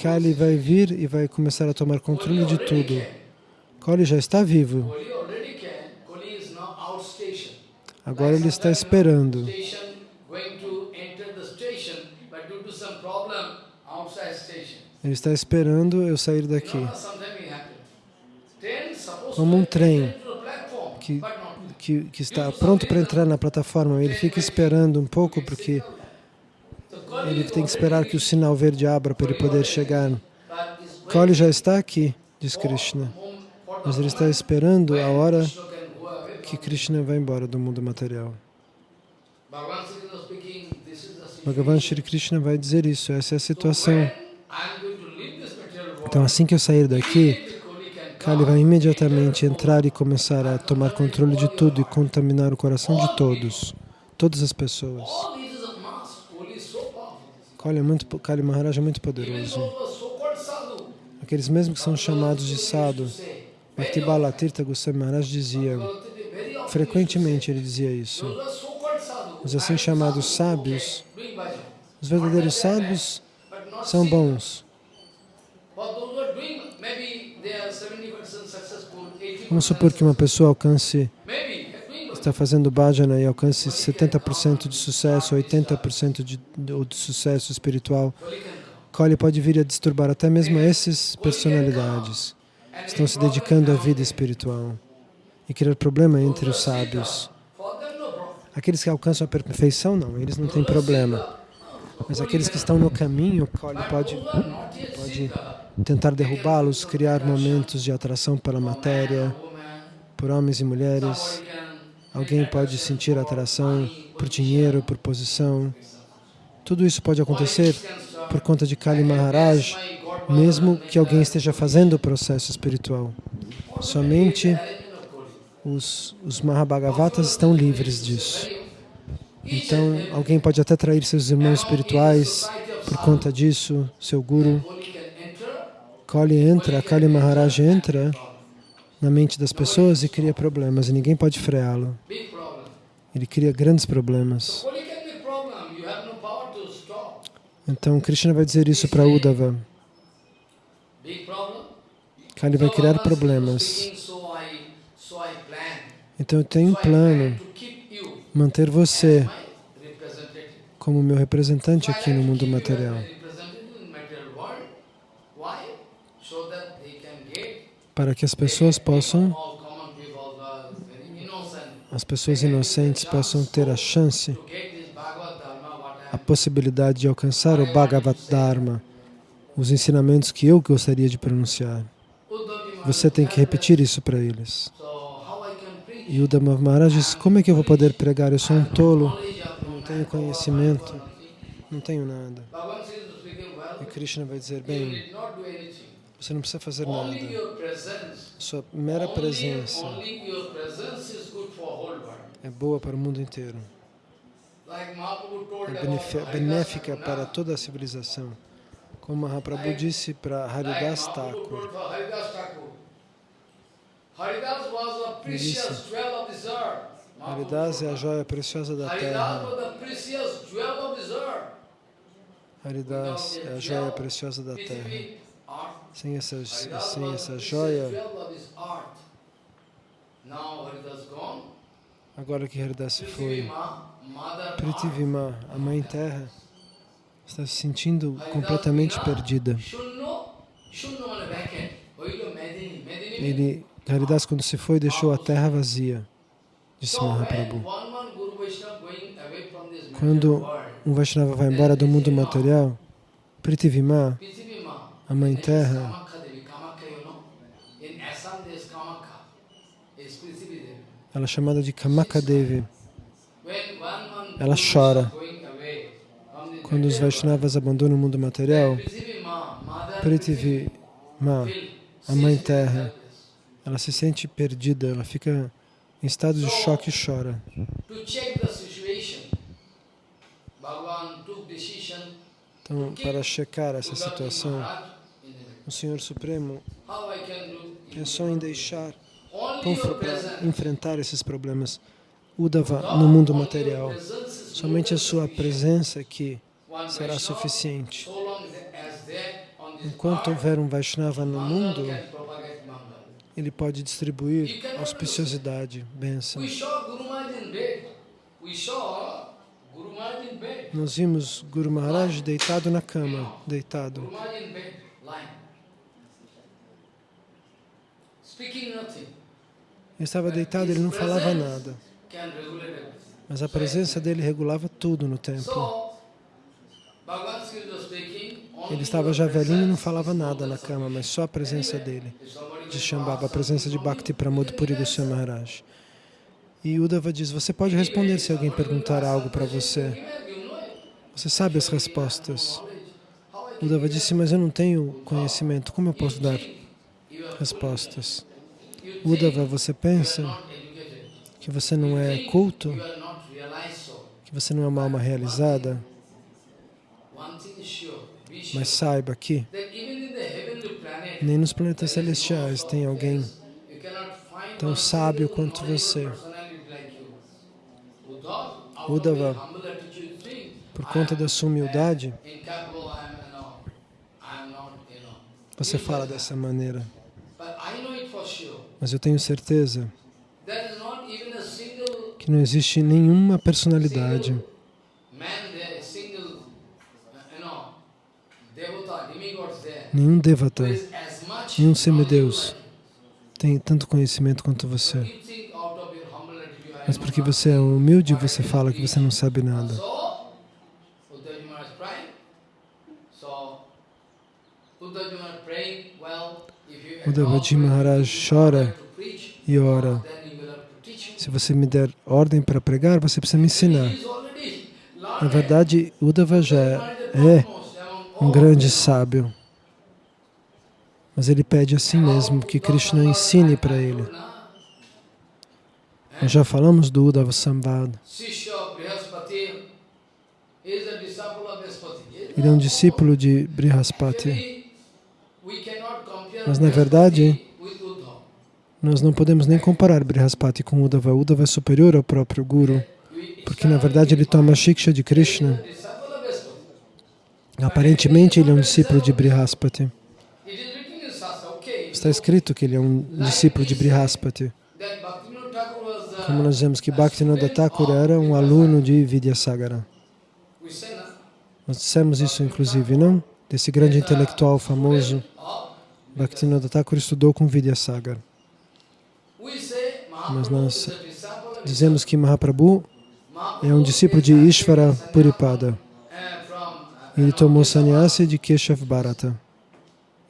Kali vai vir e vai começar a tomar controle de tudo. Kali já está vivo. Agora ele está esperando. Ele está esperando eu sair daqui. Como um trem que, que, que está pronto para entrar na plataforma. Ele fica esperando um pouco porque ele tem que esperar que o sinal verde abra para ele poder chegar. Kali já está aqui, diz Krishna. Mas ele está esperando a hora que Krishna vai embora do mundo material. Bhagavan Shri Krishna vai dizer isso, essa é a situação. Então, assim que eu sair daqui, Kali vai imediatamente entrar e começar a tomar controle de tudo e contaminar o coração de todos, todas as pessoas. Kali, é muito, Kali Maharaj é muito poderoso. Aqueles mesmos que são chamados de sadhu, Bhaktibala Tirtha Goswami Maharaj dizia, frequentemente ele dizia isso. Os assim chamados sábios, os verdadeiros sábios são bons. Vamos supor que uma pessoa alcance, está fazendo bhajana e alcance 70% de sucesso, 80% de, de sucesso espiritual. Kali pode vir a disturbar até mesmo essas personalidades que estão se dedicando à vida espiritual e criar problema entre os sábios. Aqueles que alcançam a perfeição, não, eles não têm problema. Mas aqueles que estão no caminho, Kali pode, pode tentar derrubá-los, criar momentos de atração pela matéria, por homens e mulheres. Alguém pode sentir atração por dinheiro, por posição. Tudo isso pode acontecer por conta de Kali Maharaj, mesmo que alguém esteja fazendo o processo espiritual. Somente os, os Mahabhagavatas estão livres disso. Então, alguém pode até trair seus irmãos espirituais por conta disso, seu guru. Kali entra, Kali Maharaj entra na mente das pessoas e cria problemas, e ninguém pode freá-lo. Ele cria grandes problemas. Então, Krishna vai dizer isso para Uddhava. Kali vai criar problemas. Então, eu tenho um plano, manter você como meu representante aqui no mundo material. para que as pessoas possam, as pessoas inocentes possam ter a chance, a possibilidade de alcançar o Bhagavad Dharma, os ensinamentos que eu gostaria de pronunciar. Você tem que repetir isso para eles. E o Dhamma Maharaj diz, como é que eu vou poder pregar? Eu sou um tolo, tenho conhecimento, não tenho nada. E Krishna vai dizer, bem, você não precisa fazer nada. Sua mera presença é boa para o mundo inteiro. É benéfica para toda a civilização. Como Mahaprabhu disse para Haridas Thakur. Ele disse, Haridas é a joia preciosa da terra. Haridas é a joia preciosa da terra. Sem essa, sem essa joia, agora que Haridas se foi, Prithivima, a Mãe Terra, está se sentindo completamente perdida. Ele, Haridas, quando se foi, deixou a terra vazia, disse Mahaprabhu. Quando um Vaishnava vai embora do mundo material, Prithivima, a Mãe Terra, ela é chamada de Kamakadevi. Ela chora. Quando os Vaishnavas abandonam o mundo material, Prithvi Ma, a Mãe Terra, ela se sente perdida, ela fica em estado de choque e chora. Então, para checar essa situação, o Senhor Supremo pensou em deixar para enfrentar esses problemas. Uddhava no mundo material. Somente a sua presença aqui será suficiente. Enquanto houver um Vaishnava no mundo, ele pode distribuir auspiciosidade, bênção. Nós vimos Guru Maharaj deitado na cama, deitado. Ele estava deitado, ele não falava nada. Mas a presença dele regulava tudo no templo. Ele estava já velhinho e não falava nada na cama, mas só a presença dele, de Shambhava, a presença de Bhakti Pramod Puri Goswami Maharaj. E Uddhava diz, você pode responder se alguém perguntar algo para você. Você sabe as respostas. Uddhava disse, mas eu não tenho conhecimento, como eu posso dar respostas? Uddhava, você pensa que você não é culto, que você não é uma alma realizada? Mas saiba que nem nos planetas celestiais tem alguém tão sábio quanto você. Uddhava, por conta da sua humildade, você fala dessa maneira. Mas eu tenho certeza que não existe nenhuma personalidade nenhum devata, nenhum semideus tem tanto conhecimento quanto você. Mas porque você é humilde, você fala que você não sabe nada. Devati Maharaj chora e ora. Se você me der ordem para pregar, você precisa me ensinar. Na verdade, Uddhava já é um grande sábio. Mas ele pede a si mesmo que Krishna ensine para ele. Nós já falamos do Uddhava Samvad. Ele é um discípulo de Brihaspati. Mas, na verdade, nós não podemos nem comparar Brihaspati com Uddhava. Uddhava é superior ao próprio Guru, porque, na verdade, ele toma a Shiksha de Krishna. Aparentemente, ele é um discípulo de Brihaspati. Está escrito que ele é um discípulo de Brihaspati. Como nós dizemos que Bhaktivinoda Thakur era um aluno de Vidyasagara. Nós dissemos isso, inclusive, não? Desse grande intelectual famoso, Bhaktivinoda Thakur estudou com Vidyasagara. Mas nós dizemos que Mahaprabhu é um discípulo de Ishvara Puripada. Ele tomou sannyasi de Keshav Bharata.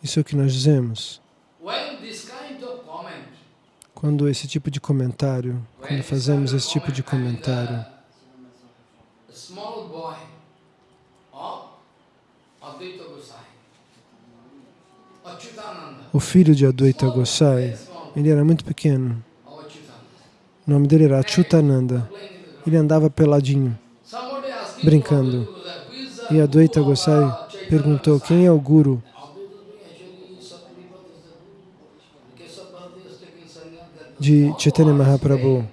Isso é o que nós dizemos. Quando esse tipo de comentário, quando fazemos esse tipo de comentário, o filho de Advaita Gosai, ele era muito pequeno. O nome dele era Achutananda. Ele andava peladinho, brincando. E Advaita Gosai perguntou, quem é o Guru? De Chaitanya Mahaprabhu.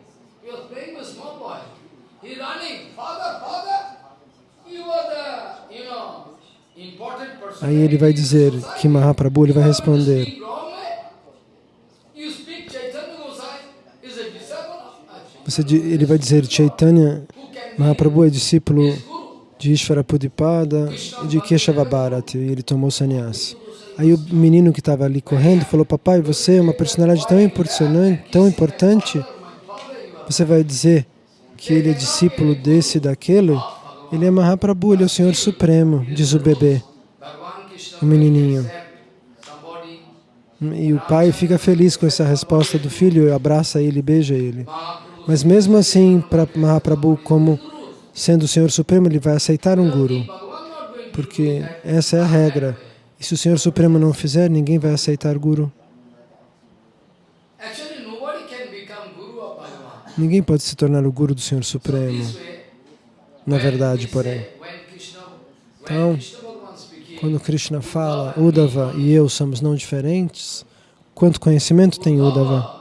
Aí ele vai dizer que Mahaprabhu ele vai responder. Você, ele vai dizer Chaitanya Mahaprabhu é discípulo de Ishvara Pudipada e de Keshava Bharati, e ele tomou sannyasi. Aí o menino que estava ali correndo falou, papai, você é uma personalidade tão importante, tão importante, você vai dizer que ele é discípulo desse e daquele? Ele é Mahaprabhu, ele é o Senhor Supremo, diz o bebê, o menininho. E o pai fica feliz com essa resposta do filho, abraça ele, beija ele. Mas mesmo assim, para Mahaprabhu, como sendo o Senhor Supremo, ele vai aceitar um guru, porque essa é a regra. E se o Senhor Supremo não fizer, ninguém vai aceitar Guru. Ninguém pode se tornar o Guru do Senhor Supremo. Na verdade, porém. Então, quando Krishna fala, Uddhava e eu somos não diferentes, quanto conhecimento tem Uddhava?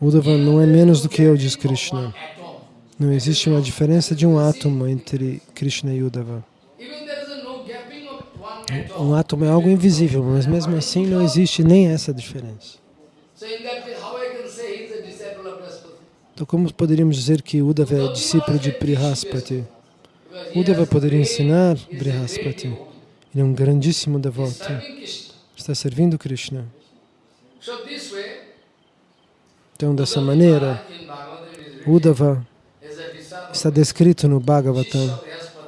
Uddhava não é menos do que eu, diz Krishna. Não existe uma diferença de um átomo entre Krishna e Uddhava. Um átomo é algo invisível, mas mesmo assim não existe nem essa diferença. Então como poderíamos dizer que Uddhava é discípulo de Brihaspati? Uddhava poderia ensinar Brihaspati. Ele é um grandíssimo devoto. Está servindo Krishna. Então, dessa maneira, Uddhava está descrito no Bhagavatam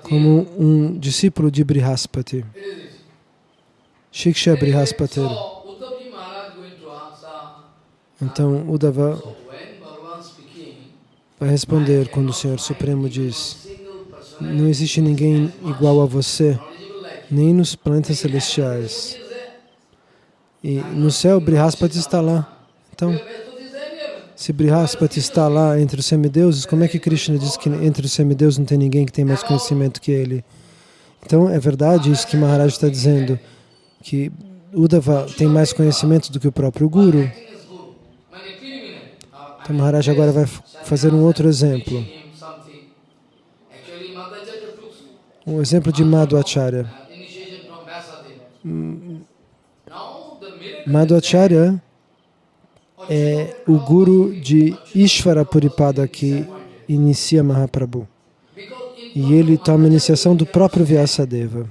como um discípulo de Brihaspati. Shiksha Brihaspati. Então, Uddhava vai responder quando o Senhor Supremo diz não existe ninguém igual a você, nem nos planetas celestiais. E no céu, Brihaspati está lá. Então, se Brihaspati está lá entre os semideuses, como é que Krishna diz que entre os semideuses não tem ninguém que tem mais conhecimento que ele? Então, é verdade isso que Maharaj está dizendo, que Uddhava tem mais conhecimento do que o próprio Guru. Então, Maharaj agora vai fazer um outro exemplo. Um exemplo de Madhvacharya. Madhvacharya é o guru de Ishvara Puripada que inicia Mahaprabhu. E ele toma a iniciação do próprio Vyasadeva.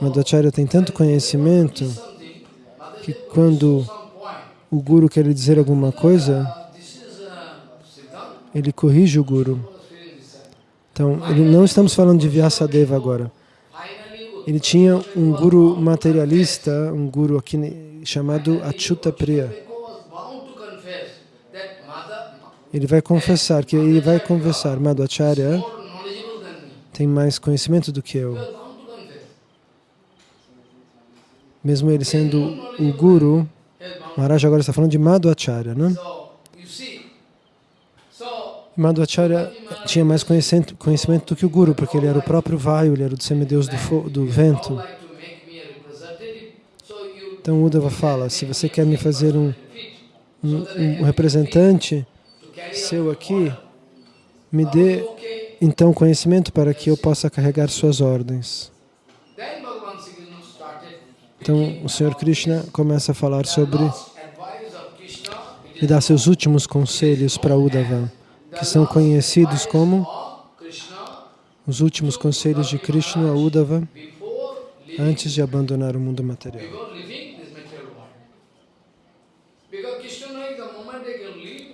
Madhacharya tem tanto conhecimento que quando o guru quer dizer alguma coisa, ele corrige o guru. Então, ele, não estamos falando de Vyasadeva agora. Ele tinha um guru materialista, um guru aqui chamado Achyuta Priya. Ele vai confessar, que ele vai confessar, Madhacharya tem mais conhecimento do que eu. Mesmo ele sendo o guru, Maharaj agora está falando de Madhacharya, não? Madhacharya tinha mais conhecimento, conhecimento do que o Guru, porque ele era o próprio Vayu, ele era o semideus do, do vento. Então Uddhava fala, se você quer me fazer um, um, um representante seu aqui, me dê então conhecimento para que eu possa carregar suas ordens. Então o Senhor Krishna começa a falar sobre e dar seus últimos conselhos para Uddhava, que são conhecidos como os últimos conselhos de Krishna a Uddhava antes de abandonar o mundo material.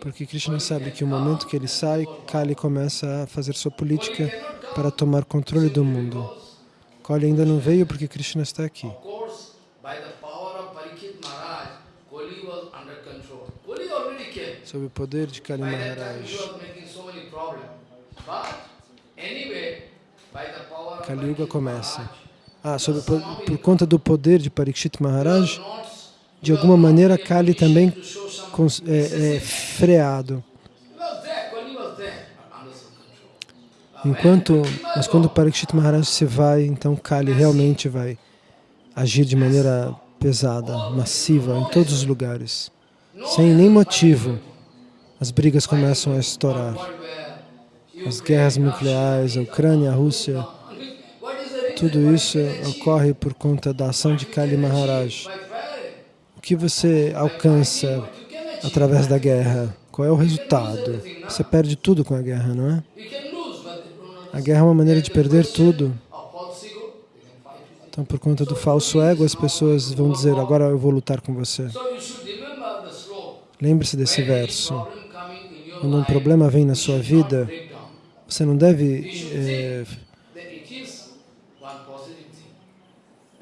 Porque Krishna sabe que o momento que ele sai, Kali começa a fazer sua política para tomar controle do mundo. Kali ainda não veio porque Krishna está aqui. Sob o poder de Kali Maharaj. Kali Yuga começa. Ah, sobre, por, por conta do poder de Parikshit Maharaj, de alguma maneira Kali também é, é freado. Enquanto, mas quando Parikshit Maharaj se vai, então Kali realmente vai agir de maneira pesada, massiva, em todos os lugares. Sem nem motivo, as brigas começam a estourar. As guerras nucleares, a Ucrânia, a Rússia, tudo isso ocorre por conta da ação de Kali Maharaj. O que você alcança através da guerra? Qual é o resultado? Você perde tudo com a guerra, não é? A guerra é uma maneira de perder tudo. Então, por conta do falso ego, as pessoas vão dizer, agora eu vou lutar com você. Lembre-se desse verso. Quando um problema vem na sua vida, você não deve é,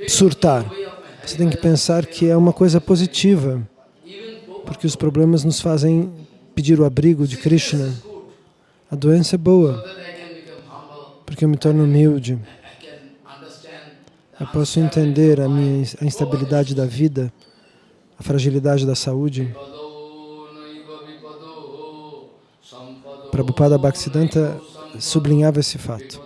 surtar. Você tem que pensar que é uma coisa positiva porque os problemas nos fazem pedir o abrigo de Krishna. A doença é boa, porque eu me torno humilde, eu posso entender a minha a instabilidade da vida, a fragilidade da saúde. Prabhupada Bhaktisiddhanta sublinhava esse fato.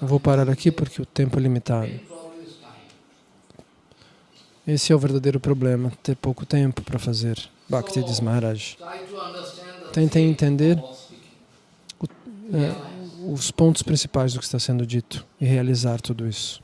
Eu vou parar aqui porque o tempo é limitado. Esse é o verdadeiro problema, ter pouco tempo para fazer. Bhakti Maharaj. Tentem entender speaking. é, os pontos principais do que está sendo dito e realizar tudo isso.